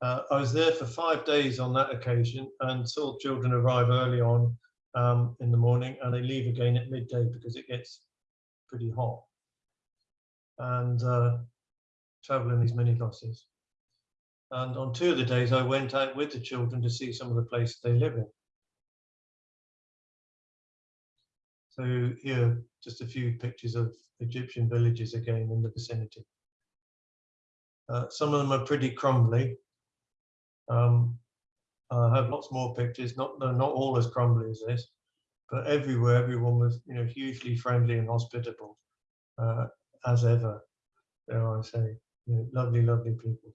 Uh, I was there for five days on that occasion and saw children arrive early on um, in the morning and they leave again at midday because it gets pretty hot and uh, travel in these minibuses. And on two of the days, I went out with the children to see some of the places they live in. So here, just a few pictures of Egyptian villages again in the vicinity. Uh, some of them are pretty crumbly. Um, I have lots more pictures, not, not all as crumbly as this, but everywhere, everyone was, you know, hugely friendly and hospitable, uh, as ever, dare I say, you know, lovely, lovely people.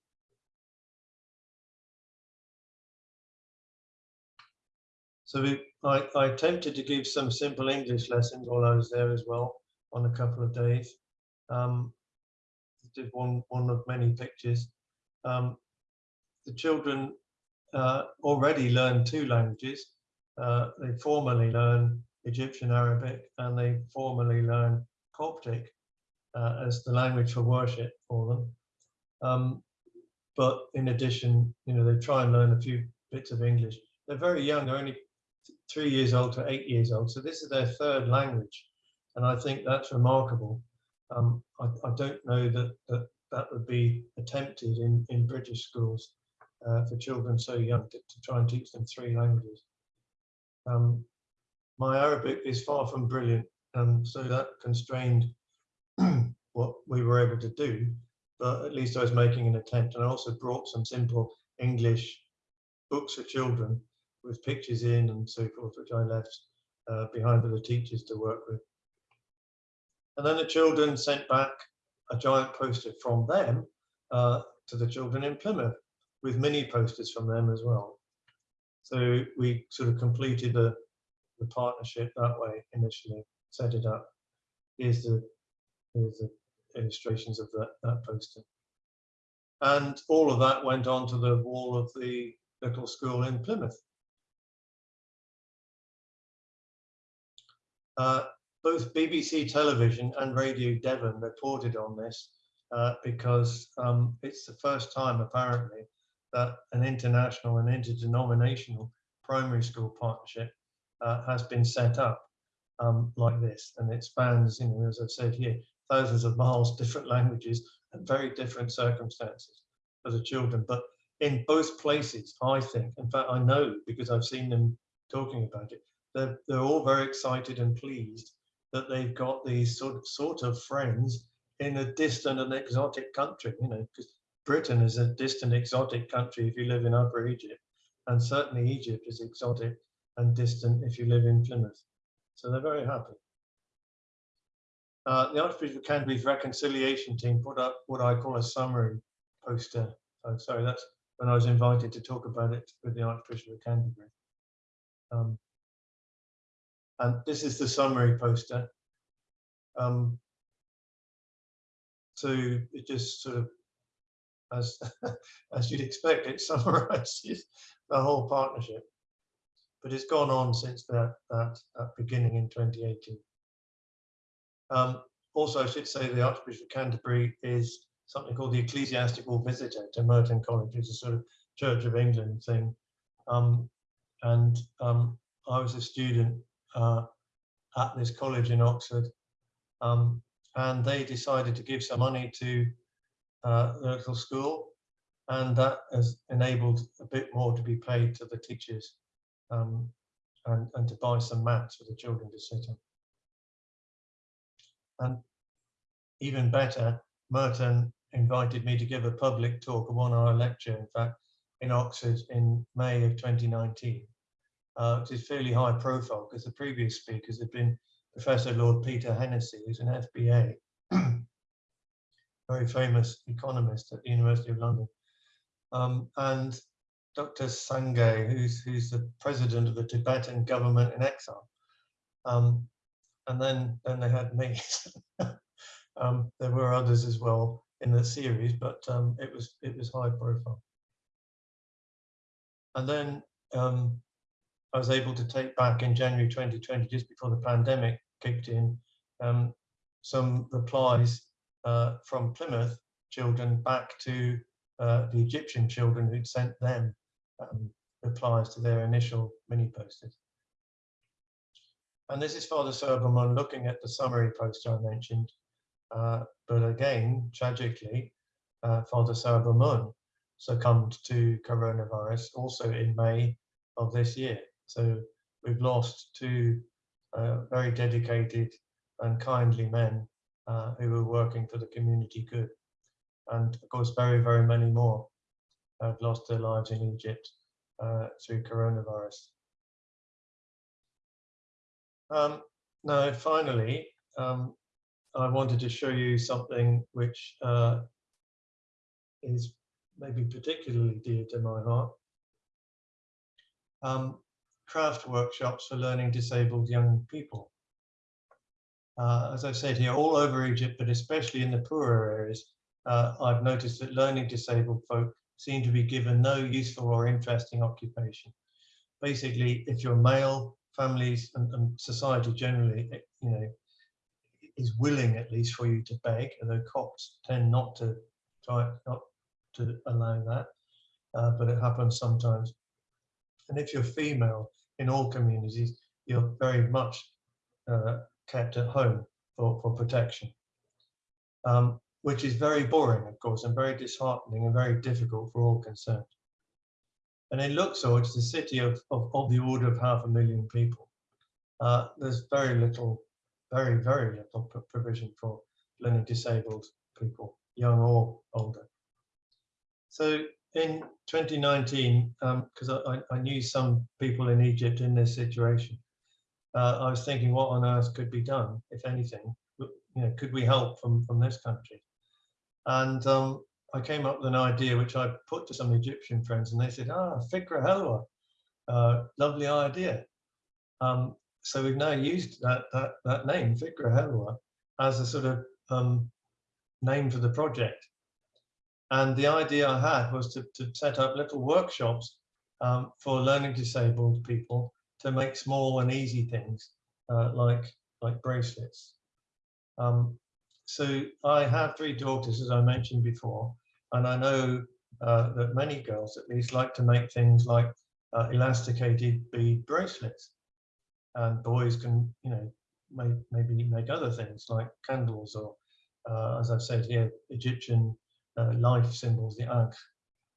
So we, I, I attempted to give some simple English lessons while I was there as well on a couple of days. Um, did one, one of many pictures. Um, the children uh, already learn two languages. Uh, they formally learn Egyptian Arabic and they formally learn Coptic uh, as the language for worship for them. Um, but in addition, you know, they try and learn a few bits of English. They're very young, they're only three years old to eight years old. So this is their third language. And I think that's remarkable. Um, I, I, don't know that, that that would be attempted in, in British schools uh, for children so young to, to, try and teach them three languages. Um, my Arabic is far from brilliant, and so that constrained what we were able to do, but at least I was making an attempt. And I also brought some simple English books for children with pictures in and so forth, which I left uh, behind for the teachers to work with. And then the children sent back a giant poster from them uh, to the children in Plymouth with mini posters from them as well. So we sort of completed the, the partnership that way initially, set it up. Here's the, here's the illustrations of that, that poster. And all of that went onto the wall of the little school in Plymouth. Uh, both BBC Television and Radio Devon reported on this uh, because um, it's the first time apparently that an international and interdenominational primary school partnership uh, has been set up um, like this and it spans, you know, as I've said here, thousands of miles, different languages and very different circumstances for the children. But in both places, I think, in fact, I know because I've seen them talking about it, they're, they're all very excited and pleased that they've got these sort of, sort of friends in a distant and exotic country, you know, because Britain is a distant, exotic country if you live in Upper Egypt, and certainly Egypt is exotic and distant if you live in Plymouth. So they're very happy. Uh, the Archbishop of Canterbury's reconciliation team put up what I call a summary poster. Oh, sorry, that's when I was invited to talk about it with the Archbishop of Canterbury. Um, and this is the summary poster. Um, so it just sort of, as as you'd expect, it summarizes the whole partnership. But it's gone on since that that, that beginning in 2018. Um, also, I should say the Archbishop of Canterbury is something called the ecclesiastical visitor to Merton College. It's a sort of Church of England thing. Um, and um, I was a student uh, at this college in Oxford. Um, and they decided to give some money to uh, the local school. And that has enabled a bit more to be paid to the teachers um, and, and to buy some mats for the children to sit on. And even better, Merton invited me to give a public talk, a one hour lecture, in fact, in Oxford in May of 2019, uh, which is fairly high profile because the previous speakers had been Professor Lord Peter Hennessy, who's an FBA, very famous economist at the University of London, um, and Dr. Sangay, who's, who's the president of the Tibetan government in exile. Um, and then, then they had me. um, there were others as well in the series, but um, it was it was high profile. And then um, I was able to take back in January 2020, just before the pandemic kicked in, um, some replies uh, from Plymouth children back to uh, the Egyptian children who'd sent them um, replies to their initial mini posters. And this is Father Sarabamun looking at the summary poster I mentioned. Uh, but again, tragically, uh, Father Sarabamun succumbed to coronavirus also in May of this year. So we've lost two uh, very dedicated and kindly men uh, who were working for the community good. And of course, very, very many more have lost their lives in Egypt uh, through coronavirus. Um, now, finally, um, I wanted to show you something which uh, is maybe particularly dear to my heart. Um, craft workshops for learning disabled young people. Uh, as I've said here, all over Egypt, but especially in the poorer areas, uh, I've noticed that learning disabled folk seem to be given no useful or interesting occupation. Basically, if you're male, families and, and society generally, eh, you know, is willing at least for you to beg, although cops tend not to try not to allow that, uh, but it happens sometimes. And if you're female in all communities, you're very much uh, kept at home for, for protection, um, which is very boring, of course, and very disheartening and very difficult for all concerned. And in Luxor, is a city of, of, of the order of half a million people, uh, there's very little, very, very little provision for learning disabled people, young or older. So in 2019, because um, I, I, knew some people in Egypt in this situation, uh, I was thinking what on earth could be done, if anything, you know, could we help from, from this country? And um, I came up with an idea which I put to some Egyptian friends and they said, ah, Fikra Helwa, uh, lovely idea. Um, so we've now used that, that, that name, Fikra Helwa, as a sort of um, name for the project. And the idea I had was to, to set up little workshops um, for learning disabled people to make small and easy things uh, like, like bracelets. Um, so I have three daughters, as I mentioned before, and I know uh, that many girls at least like to make things like uh, elasticated bead bracelets. And boys can, you know, make, maybe make other things like candles or, uh, as I've said here, Egyptian life symbols, the ankh,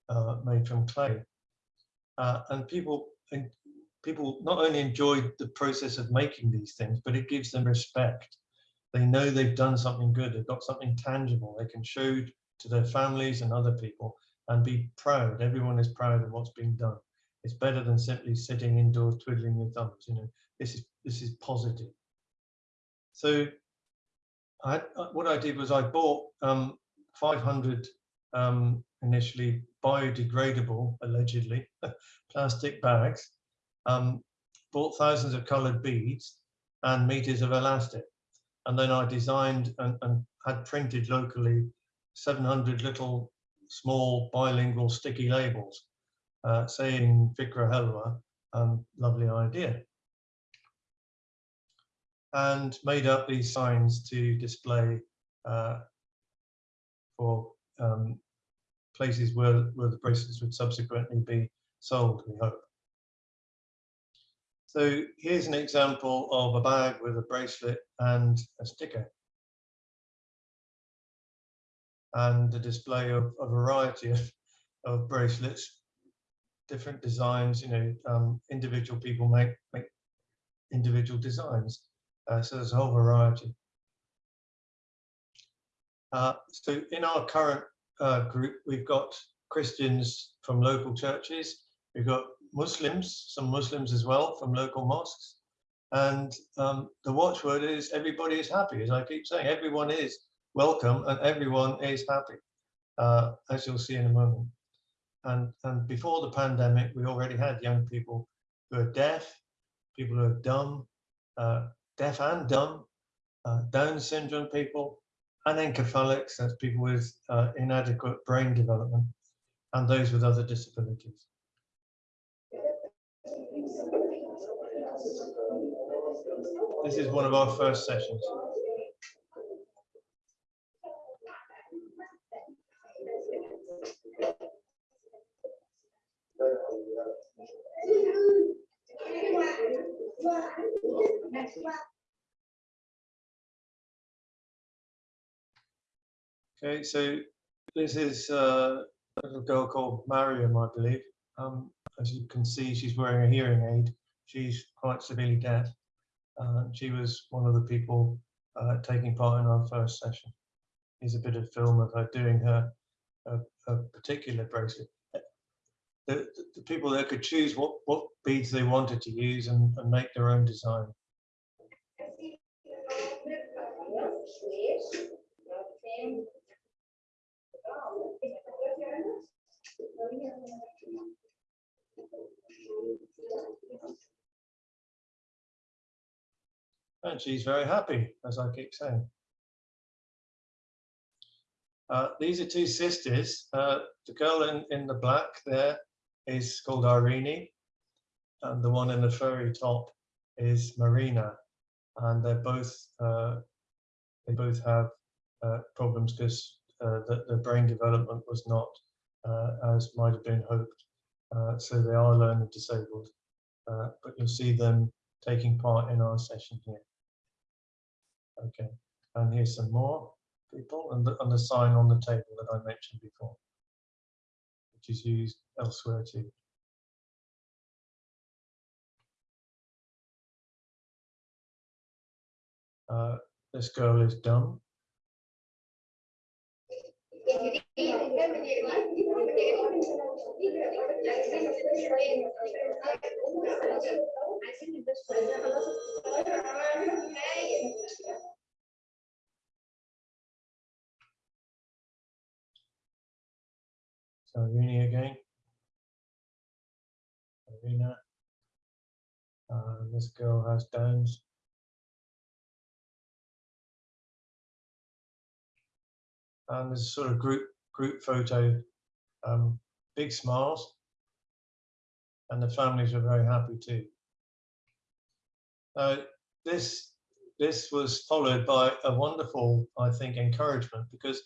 uh, made from clay. Uh, and people, people not only enjoy the process of making these things, but it gives them respect. They know they've done something good, they've got something tangible they can show to their families and other people and be proud. Everyone is proud of what's being done. It's better than simply sitting indoors twiddling your thumbs. You know, this is this is positive. So, I, what I did was I bought um, 500 um, initially biodegradable, allegedly, plastic bags, um, bought thousands of colored beads and meters of elastic. And then I designed and, and had printed locally 700 little small bilingual sticky labels uh, saying Fikra Helwa, um, lovely idea. And made up these signs to display uh, for um, places where, where the bracelets would subsequently be sold, we hope. So here's an example of a bag with a bracelet and a sticker. And a display of a variety of, of bracelets, different designs, you know, um, individual people make, make individual designs. Uh, so there's a whole variety. Uh, so in our current uh, group, we've got Christians from local churches, we've got Muslims, some Muslims as well from local mosques. And um, the watchword is everybody is happy, as I keep saying, everyone is welcome and everyone is happy, uh, as you'll see in a moment. And, and before the pandemic, we already had young people who are deaf, people who are dumb, uh, deaf and dumb, uh, Down syndrome people, and encephalics, that's people with uh, inadequate brain development, and those with other disabilities. This is one of our first sessions. Okay, so this is uh, a little girl called Mariam, I believe. Um, as you can see, she's wearing a hearing aid. She's quite severely deaf. Uh, she was one of the people uh, taking part in our first session. Here's a bit of film of her doing her particular bracelet. The, the, people there could choose what, what beads they wanted to use and, and make their own design. And she's very happy, as I keep saying. Uh, these are two sisters. Uh, the girl in, in the black there is called Irene, and the one in the furry top is Marina. And they're both, uh, they both have uh, problems because uh, the, the brain development was not uh, as might have been hoped. so they are learning disabled, but you'll see them taking part in our session here. Okay, and here's some more people and the, and the sign on the table that I mentioned before, which is used elsewhere too. Uh, this girl is dumb. So Uni again. Arena. Uh, this girl has Downs. And there's a sort of group group photo, um, big smiles, and the families were very happy too. Uh, this this was followed by a wonderful, I think, encouragement because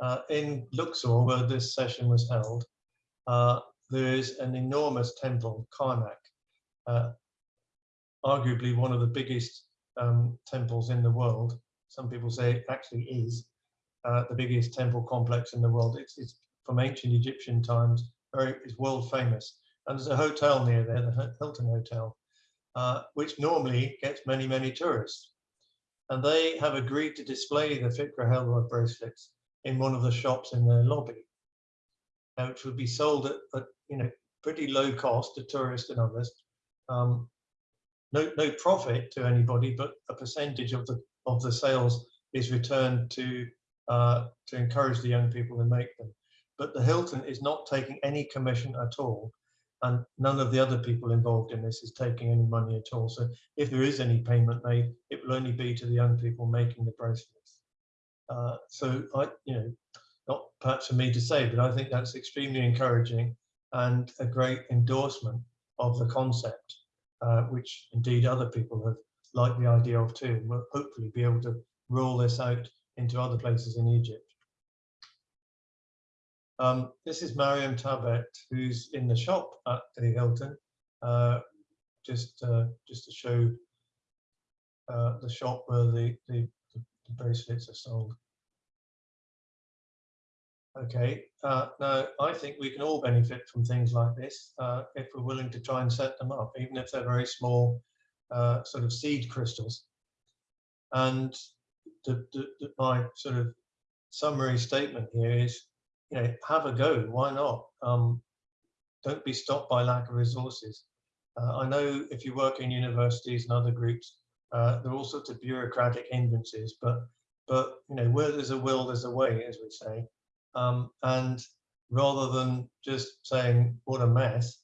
uh, in Luxor, where this session was held, uh, there is an enormous temple, Karnak, uh, arguably one of the biggest um, temples in the world. Some people say it actually is uh, the biggest temple complex in the world. It's, it's from ancient Egyptian times, very, it's world famous. And there's a hotel near there, the Hilton Hotel, uh, which normally gets many, many tourists. And they have agreed to display the Fikra Helwa bracelets in one of the shops in their lobby, uh, which would be sold at, at, you know pretty low cost to tourists and others. Um, no, no profit to anybody, but a percentage of the of the sales is returned to uh, to encourage the young people to make them. But the Hilton is not taking any commission at all. And none of the other people involved in this is taking any money at all. So if there is any payment made, it will only be to the young people making the bracelets. Uh, so I, you know, not perhaps for me to say, but I think that's extremely encouraging and a great endorsement of the concept, uh, which indeed other people have liked the idea of too, and will hopefully be able to roll this out into other places in Egypt. Um, this is Mariam Tabet, who's in the shop at the Hilton, uh, just uh, just to show uh, the shop where the, the, the bracelets are sold. Okay, uh, now I think we can all benefit from things like this uh, if we're willing to try and set them up, even if they're very small uh, sort of seed crystals. And the, the, the, my sort of summary statement here is, you know, have a go. Why not? Um, don't be stopped by lack of resources. Uh, I know if you work in universities and other groups, uh, there are all sorts of bureaucratic hindrances, but but you know where there's a will, there's a way, as we say. Um, and rather than just saying what a mess,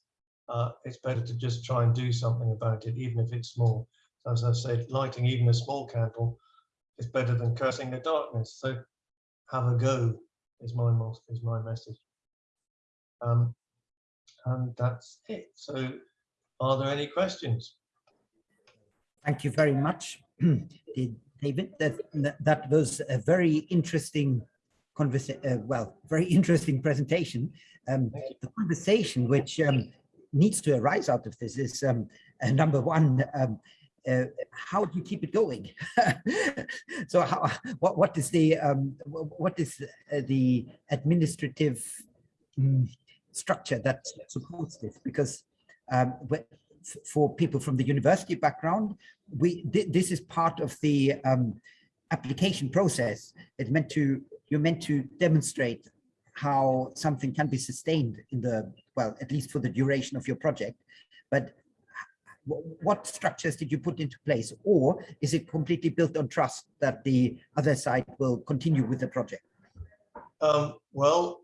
uh, it's better to just try and do something about it, even if it's small. As I said, lighting even a small candle is better than cursing the darkness. So have a go is my is my message. Um, and that's it. So are there any questions? Thank you very much, David. That, that was a very interesting conversation, uh, well, very interesting presentation. Um, the conversation which um, needs to arise out of this is um, uh, number one, um, uh, how do you keep it going? so how, what, what is the, um, what is uh, the administrative um, structure that supports this? Because um, for people from the university background, we th this is part of the um, application process. It's meant to you're meant to demonstrate how something can be sustained in the well, at least for the duration of your project. But what structures did you put into place, or is it completely built on trust that the other side will continue with the project? Um, well,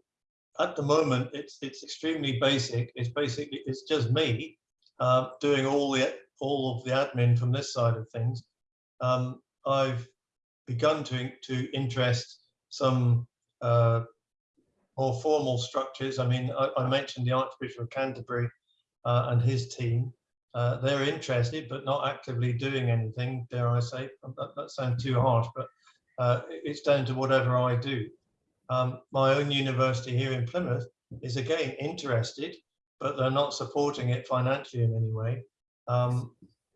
at the moment, it's it's extremely basic. It's basically it's just me uh, doing all the all of the admin from this side of things. Um, I've begun to to interest some uh, more formal structures. I mean, I, I, mentioned the Archbishop of Canterbury uh, and his team. Uh, they're interested, but not actively doing anything, dare I say. That, that sounds too harsh, but uh, it's down to whatever I do. Um, my own university here in Plymouth is again interested, but they're not supporting it financially in any way. Um,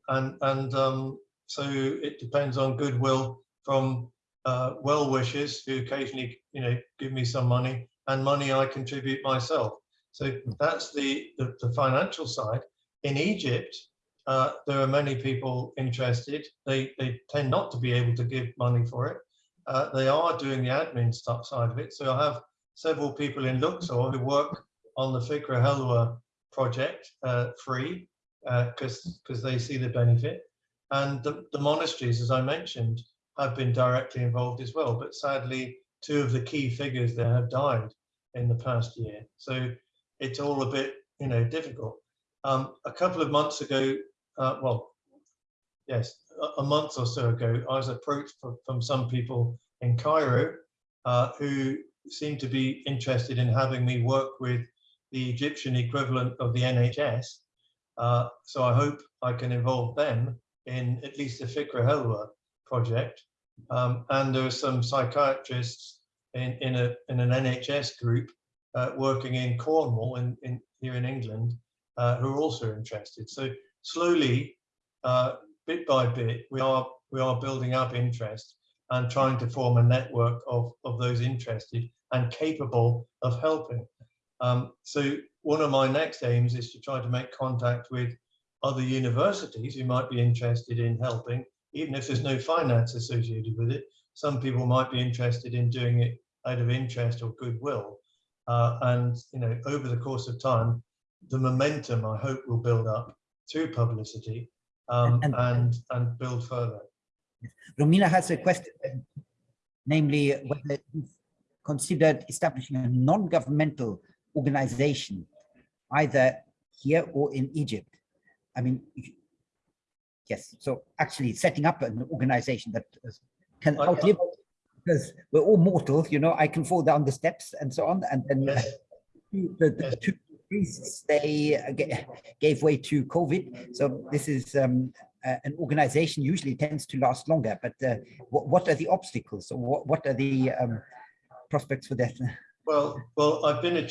and and um, so it depends on goodwill from uh, well wishers who occasionally, you know, give me some money and money I contribute myself. So that's the, the, the financial side. In Egypt, uh, there are many people interested. They, they tend not to be able to give money for it. Uh, they are doing the admin stuff side of it. So I have several people in Luxor who work on the Fikra Helwa project uh, free because uh, because they see the benefit. And the, the monasteries, as I mentioned, have been directly involved as well. But sadly, two of the key figures there have died in the past year. So it's all a bit, you know, difficult. Um, a couple of months ago, uh, well, yes, a, month or so ago, I was approached from, from some people in Cairo uh, who seemed to be interested in having me work with the Egyptian equivalent of the NHS. Uh, so I hope I can involve them in at least the Fikra Helwa project. Um, and there are some psychiatrists in, in, a, in an NHS group uh, working in Cornwall in, in, here in England uh, who are also interested. So slowly, uh, bit by bit, we are, we are building up interest and trying to form a network of, of those interested and capable of helping. Um, so one of my next aims is to try to make contact with other universities who might be interested in helping even if there's no finance associated with it, some people might be interested in doing it out of interest or goodwill. Uh, and you know, over the course of time, the momentum I hope will build up through publicity um, and, and, and build further. Romina has a question, namely whether you've considered establishing a non-governmental organization, either here or in Egypt. I mean, Yes, so actually setting up an organization that can outlive. because we're all mortal, you know, I can fall down the steps and so on. And then Yes. the, the two priests, they uh, gave way to COVID. So this is um, uh, an organization usually tends to last longer, but uh, what, are the obstacles? or what, what are the um, prospects for that? Well, well, I've been a,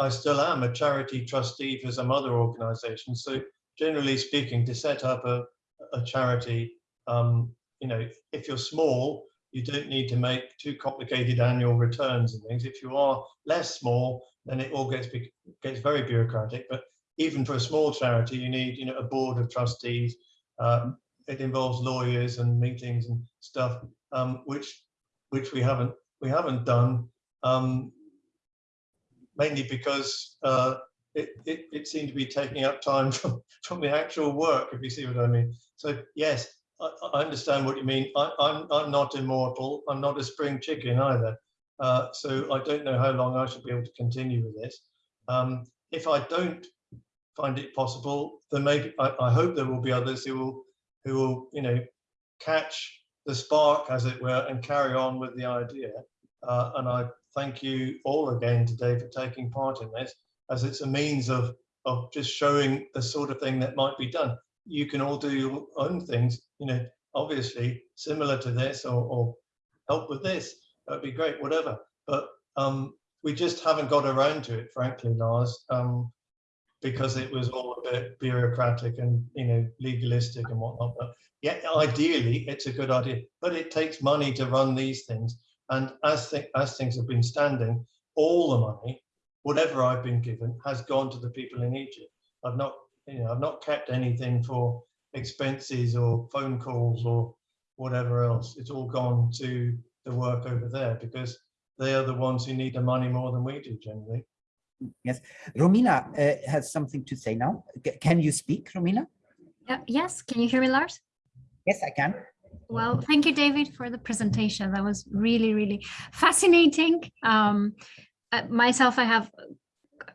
I, still am a charity trustee for some other organisations. So generally speaking, to set up a, a charity, um, you know, if you're small, you don't need to make too complicated annual returns and things. If you are less small, then it all gets gets very bureaucratic. But even for a small charity, you need, you know, a board of trustees. Um, it involves lawyers and meetings and stuff, um, which which we haven't we haven't done. Um, mainly because uh, it, it, it seemed to be taking up time from, from the actual work, if you see what I mean. So yes, I, I understand what you mean. I, I'm, I'm not immortal. I'm not a spring chicken either. Uh, so I don't know how long I should be able to continue with this. Um, if I don't find it possible, then maybe I, I hope there will be others who will, who will, you know, catch the spark, as it were, and carry on with the idea. Uh, and I thank you all again today for taking part in this, as it's a means of, of just showing the sort of thing that might be done. You can all do your own things, you know, obviously similar to this or, or help with this. That'd be great, whatever. But um, we just haven't got around to it, frankly, Lars, um, because it was all a bit bureaucratic and, you know, legalistic and whatnot. But yeah, ideally, it's a good idea, but it takes money to run these things. And as, th as things have been standing, all the money, whatever I've been given, has gone to the people in Egypt. I've not, you know, I've not kept anything for expenses or phone calls or whatever else. It's all gone to the work over there because they are the ones who need the money more than we do generally. Yes, Romina uh, has something to say now. C can you speak, Romina? Yeah, yes, can you hear me, Lars? Yes, I can. Well, thank you, David, for the presentation. That was really, really fascinating. Um, uh, myself, I have,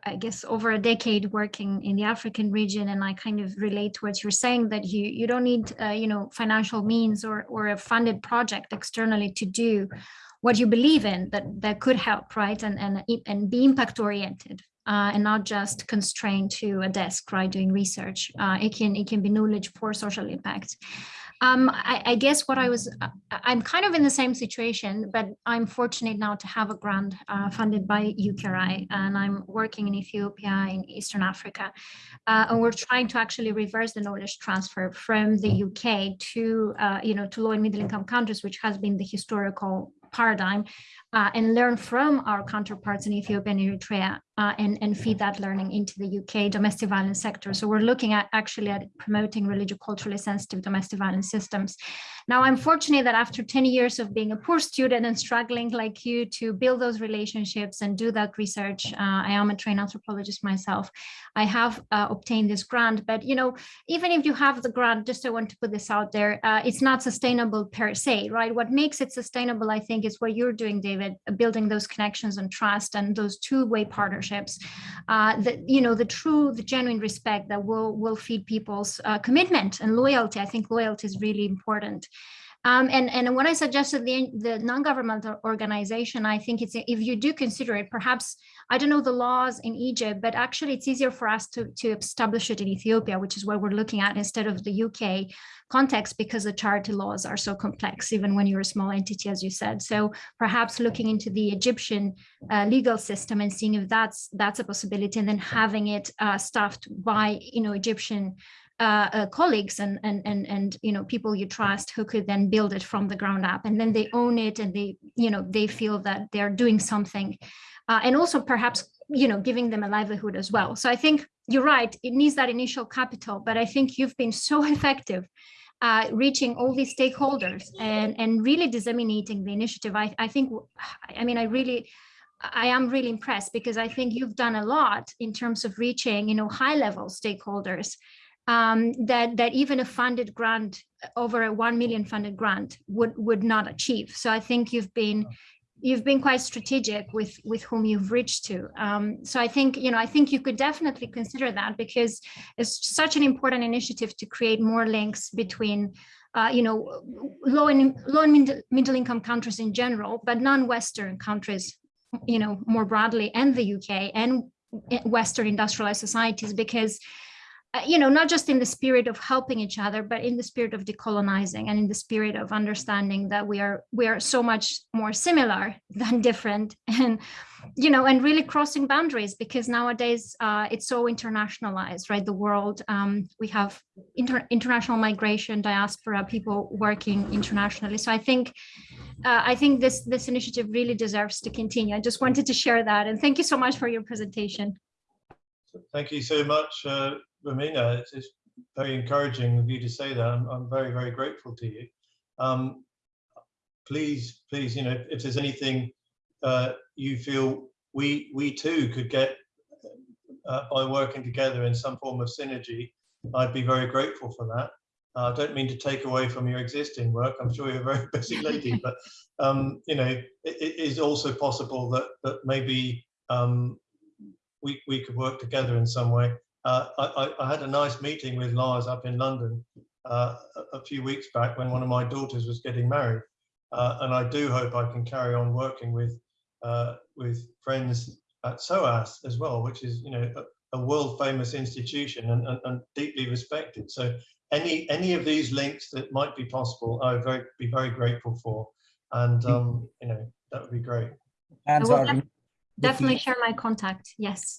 I guess, over a decade working in the African region, and I kind of relate to what you're saying that you you don't need, uh, you know, financial means or or a funded project externally to do what you believe in that that could help, right? And and and be impact oriented. Uh, and not just constrained to a desk, right, doing research. Uh, it can it can be knowledge for social impact. Um, I, I, guess what I was, I'm kind of in the same situation, but I'm fortunate now to have a grant uh, funded by UKRI and I'm working in Ethiopia, in Eastern Africa. Uh, and we're trying to actually reverse the knowledge transfer from the UK to, uh, you know, to low and middle income countries, which has been the historical paradigm uh, and learn from our counterparts in Ethiopia and Eritrea uh, and, and feed that learning into the UK domestic violence sector. So we're looking at actually at promoting religious culturally sensitive domestic violence systems. Now, I'm fortunate that after 10 years of being a poor student and struggling like you to build those relationships and do that research, uh, I am a trained anthropologist myself. I have uh, obtained this grant, but you know, even if you have the grant, just I want to put this out there, uh, it's not sustainable per se, right? What makes it sustainable, I think, is what you're doing, David, building those connections and trust and those two-way partnerships. Uh, that you know, the true, the genuine respect that will will feed people's uh, commitment and loyalty. I think loyalty is really important. Um, and, and when I suggested the, the non-governmental organization, I think it's if you do consider it, perhaps, I don't know the laws in Egypt, but actually it's easier for us to, to establish it in Ethiopia, which is what we're looking at instead of the UK context because the charity laws are so complex, even when you're a small entity, as you said. So perhaps looking into the Egyptian uh, legal system and seeing if that's that's a possibility and then having it uh, staffed by, you know, Egyptian uh, uh, colleagues and, and, and, and, you know, people you trust who could then build it from the ground up and then they own it and they, you know, they feel that they're doing something uh, and also perhaps, you know, giving them a livelihood as well. So I think you're right, it needs that initial capital, but I think you've been so effective uh, reaching all these stakeholders and, and really disseminating the initiative. I, I think, I mean, I really, I am really impressed because I think you've done a lot in terms of reaching, you know, high level stakeholders um, that that even a funded grant over a 1 million funded grant would would not achieve. So I think you've been you've been quite strategic with with whom you've reached to. Um, so I think you know I think you could definitely consider that because it's such an important initiative to create more links between uh, you know low and low and middle, middle income countries in general, but non-Western countries, you know more broadly, and the UK and Western industrialized societies because you know, not just in the spirit of helping each other, but in the spirit of decolonizing and in the spirit of understanding that we are we are so much more similar than different and, you know, and really crossing boundaries because nowadays uh, it's so internationalized, right? The world, um, we have inter international migration, diaspora, people working internationally. So I think uh, I think this this initiative really deserves to continue. I just wanted to share that. And thank you so much for your presentation. Thank you so much, uh, Romina, it's, it's, very encouraging of you to say that. I'm, I'm very, very grateful to you. Um, please, please, you know, if, if there's anything uh, you feel we we too could get uh, by working together in some form of synergy, I'd be very grateful for that. Uh, I don't mean to take away from your existing work. I'm sure you're a very busy lady, but um, you know, it, it is also possible that that maybe um, we we could work together in some way. Uh, I, I, had a nice meeting with Lars up in London uh, a, a, few weeks back when one of my daughters was getting married. Uh, and I do hope I can carry on working with uh, with friends at SOAS as well, which is you know a, a world famous institution and, and, and, deeply respected. So any any of these links that might be possible, I would very, be very grateful for. And um, you know that would be great. And definitely share my contact. Yes.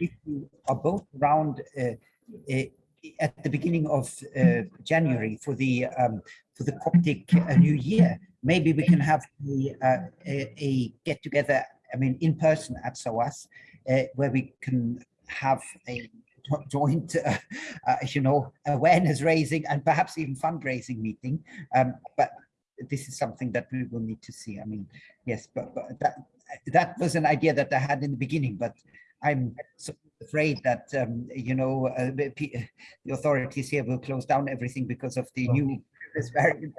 if you are both around uh, uh, at the beginning of uh, January for the um, for the Coptic New Year, maybe we can have a, a, a get together. I mean, in person at SOAS, where we can have a joint, uh, uh, you know, awareness raising and perhaps even fundraising meeting. Um, but this is something that we will need to see. I mean, yes, but, but that that was an idea that I had in the beginning, but I'm so afraid that, um, you know, uh, the authorities here will close down everything because of the new variant.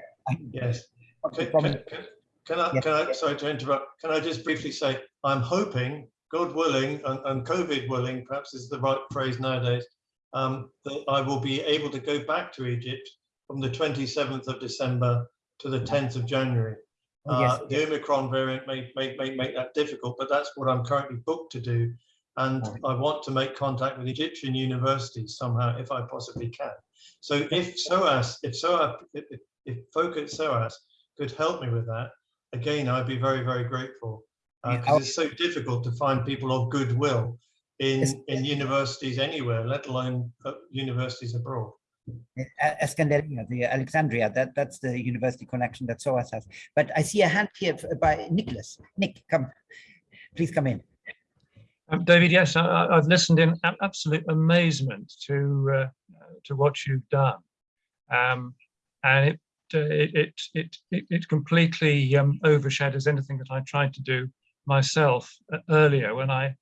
Yes. Can, can, can, I, yes. can I, sorry to interrupt, can I just briefly say, I'm hoping, God willing, and, and COVID willing, perhaps is the right phrase nowadays, um, that I will be able to go back to Egypt from the 27th of December to the 10th of January. Yes, uh, the yes. Omicron variant may, may, may make that difficult, but that's what I'm currently booked to do and I want to make contact with Egyptian universities somehow if I possibly can. So if SOAS, if SOAS, if, if folk at SOAS could help me with that, again, I'd be very, very grateful because uh, it's so difficult to find people of goodwill in, in universities anywhere, let alone uh, universities abroad. Escandaria, the Alexandria, that, that's the university connection that SOAS has. But I see a hand here by Nicholas. Nick, come, please come in. Um, David, yes, I, have listened in absolute amazement to uh, to what you've done, um, and it, uh, it, it it it completely um, overshadows anything that I tried to do myself uh, earlier when I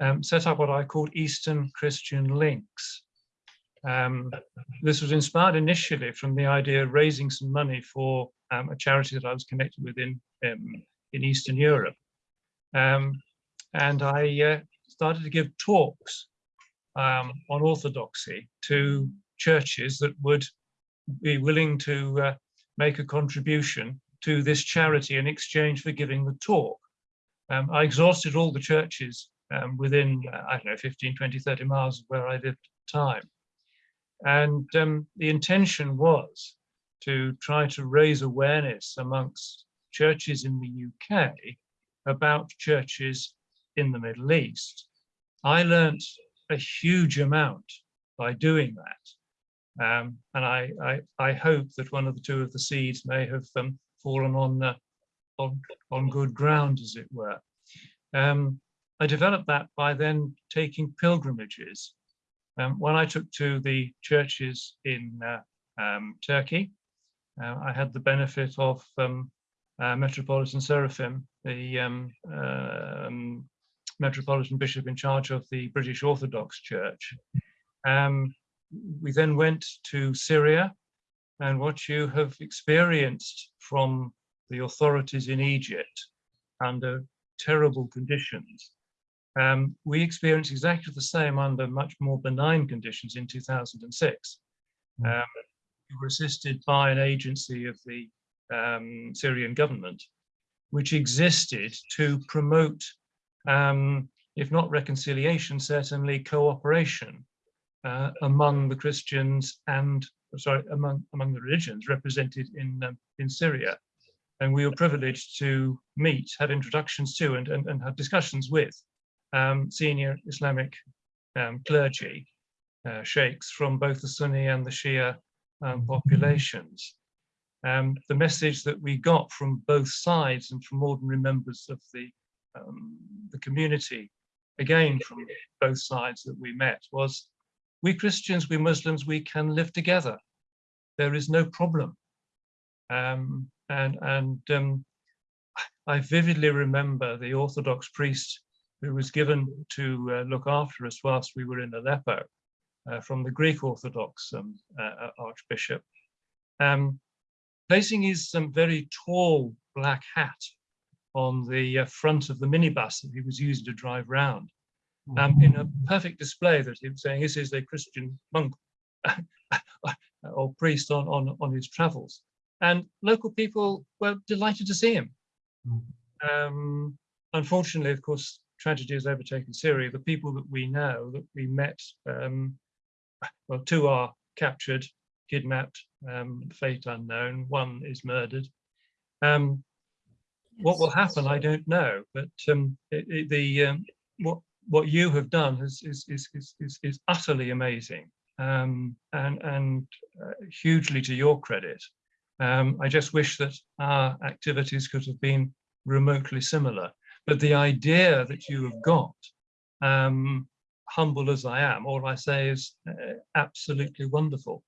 um, set up what I called Eastern Christian Links. Um, this was inspired initially from the idea of raising some money for um, a charity that I was connected with in in Eastern Europe. Um, and I uh, started to give talks um, on orthodoxy to churches that would be willing to uh, make a contribution to this charity in exchange for giving the talk. Um, I exhausted all the churches um, within, uh, I don't know, 15, 20, 30 miles of where I lived at the time. And um, the intention was to try to raise awareness amongst churches in the UK about churches in the Middle East. I learned a huge amount by doing that. Um, and I, I, I, hope that one of the two of the seeds may have um, fallen on, uh, on, on good ground, as it were. Um, I developed that by then taking pilgrimages. Um, when I took to the churches in uh, um, Turkey, uh, I had the benefit of um, uh, Metropolitan Seraphim, the Metropolitan Bishop in charge of the British Orthodox Church. Um, we then went to Syria and what you have experienced from the authorities in Egypt under terrible conditions. Um, we experienced exactly the same under much more benign conditions in 2006. Mm. Um, we were assisted by an agency of the um, Syrian government, which existed to promote, um, if not reconciliation, certainly cooperation uh, among the Christians and, sorry, among, among the religions represented in, um, in Syria. And we were privileged to meet, have introductions to, and, and, and have discussions with um, senior Islamic um, clergy, uh, sheikhs from both the Sunni and the Shia um, populations. Um, the message that we got from both sides and from ordinary members of the, um, the community, again from both sides that we met, was we Christians, we Muslims, we can live together. There is no problem. Um, and and um, I vividly remember the Orthodox priest who was given to uh, look after us whilst we were in Aleppo uh, from the Greek Orthodox um, uh, Archbishop, um, placing his um, very tall black hat on the uh, front of the minibus that he was using to drive round, um, in a perfect display that he was saying, this is a Christian monk or priest on, on, on his travels. And local people were delighted to see him. Um, unfortunately, of course, tragedy has overtaken Syria. The people that we know, that we met, um, well, two are captured, kidnapped, um, fate unknown, one is murdered. Um, what will happen, I don't know, but um, it, it, the um, what what you have done is is is is, is, is utterly amazing um, and and uh, hugely to your credit. Um, I just wish that our activities could have been remotely similar. But the idea that you have got, um, humble as I am, all I say is uh, absolutely wonderful.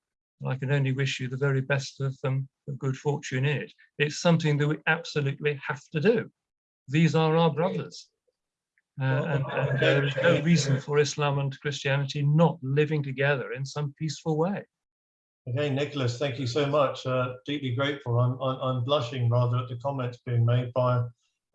I can only wish you the very best of, um, of good fortune in it. It's something that we absolutely have to do. These are our brothers. Uh, and, and there is no reason for Islam and Christianity not living together in some peaceful way. Okay, Nicholas, thank you so much. Uh, deeply grateful. I'm, I'm, I'm, blushing rather at the comments being made by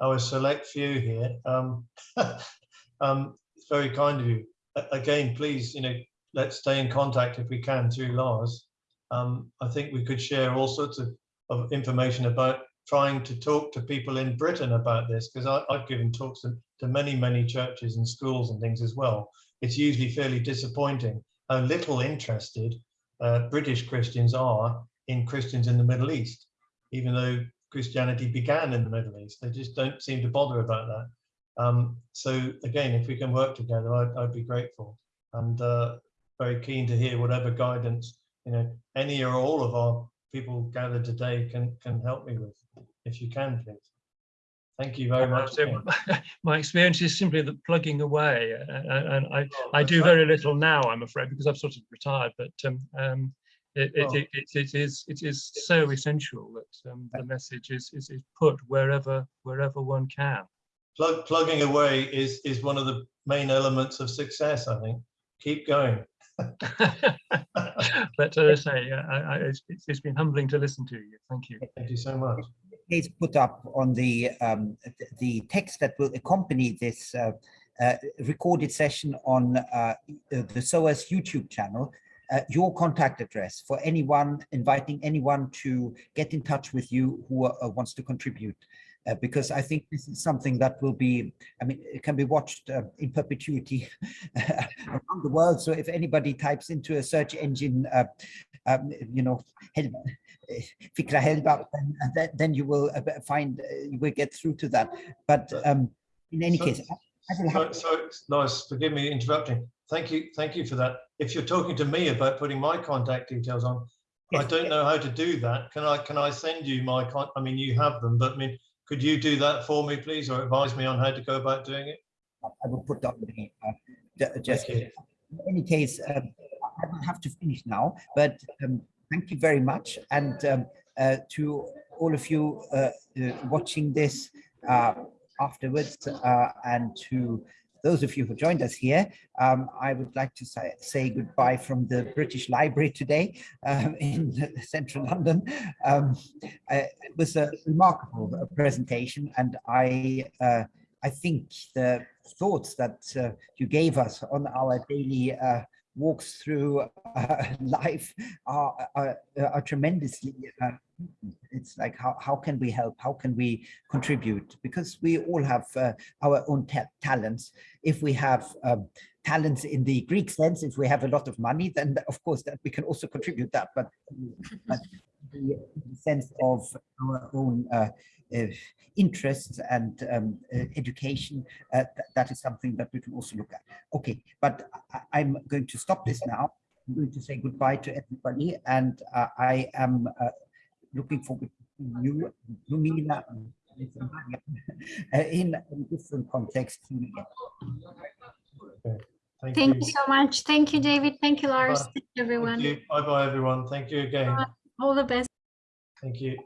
our select few here. Um, um, it's very kind of you. Again, please, you know, let's stay in contact if we can through Lars. Um, I think we could share all sorts of, of information about trying to talk to people in Britain about this because I've given talks to, to, many, many churches and schools and things as well. It's usually fairly disappointing how little interested uh, British Christians are in Christians in the Middle East, even though Christianity began in the Middle East. They just don't seem to bother about that. Um, so again, if we can work together, I'd, I'd be grateful and uh, very keen to hear whatever guidance you know any or all of our people gathered today can can help me with if you can, please. Thank you very much. So my experience is simply that plugging away, uh, and I, oh, I do very little now, I'm afraid, because I've sort of retired. But um, um, it, it, oh. it, it, it is it is so essential that um, the message is, is is put wherever wherever one can. Plug, plugging away is is one of the main elements of success. I think. Keep going. but as I say, I, I, it's, it's been humbling to listen to you. Thank you. Thank you so much. Please put up on the um, the text that will accompany this uh, uh, recorded session on uh, the SOAS YouTube channel uh, your contact address for anyone, inviting anyone to get in touch with you who uh, wants to contribute. Uh, because I think this is something that will be, I mean, it can be watched uh, in perpetuity around the world. So if anybody types into a search engine, uh, um, you know, Fikra Helwa, then, then you will uh, find, you will get through to that. But um, in any so, case, I have so, so nice, forgive me interrupting. Thank you, thank you for that. If you're talking to me about putting my contact details on, yes. I don't know how to do that. Can I can I send you my con I mean you have them, but I mean could you do that for me, please, or advise me on how to go about doing it? I will put that the uh, just in any case, um, I will have to finish now, but um, thank you very much. And um, uh, to all of you uh, uh watching this uh, afterwards uh, and to those of you who joined us here, um, I would like to say, say goodbye from the British Library today um, in central London. Um, uh, it was a remarkable presentation and I, uh, I think the thoughts that uh, you gave us on our daily uh, walks through uh, life are, are, are tremendously uh, it's like how, how can we help how can we contribute because we all have uh, our own ta talents if we have um, talents in the greek sense if we have a lot of money then of course that we can also contribute that but, but the sense of our own uh, uh, interests and um, uh, education, uh, th that is something that we can also look at. Okay, but I I'm going to stop this now. I'm going to say goodbye to everybody, and uh, I am looking forward to you, Romina, uh, in a different context. Thank, Thank you. you so much. Thank you, David. Thank you, Lars. Bye. Thank you, everyone. Bye bye, everyone. Thank you again. All the best. Thank you.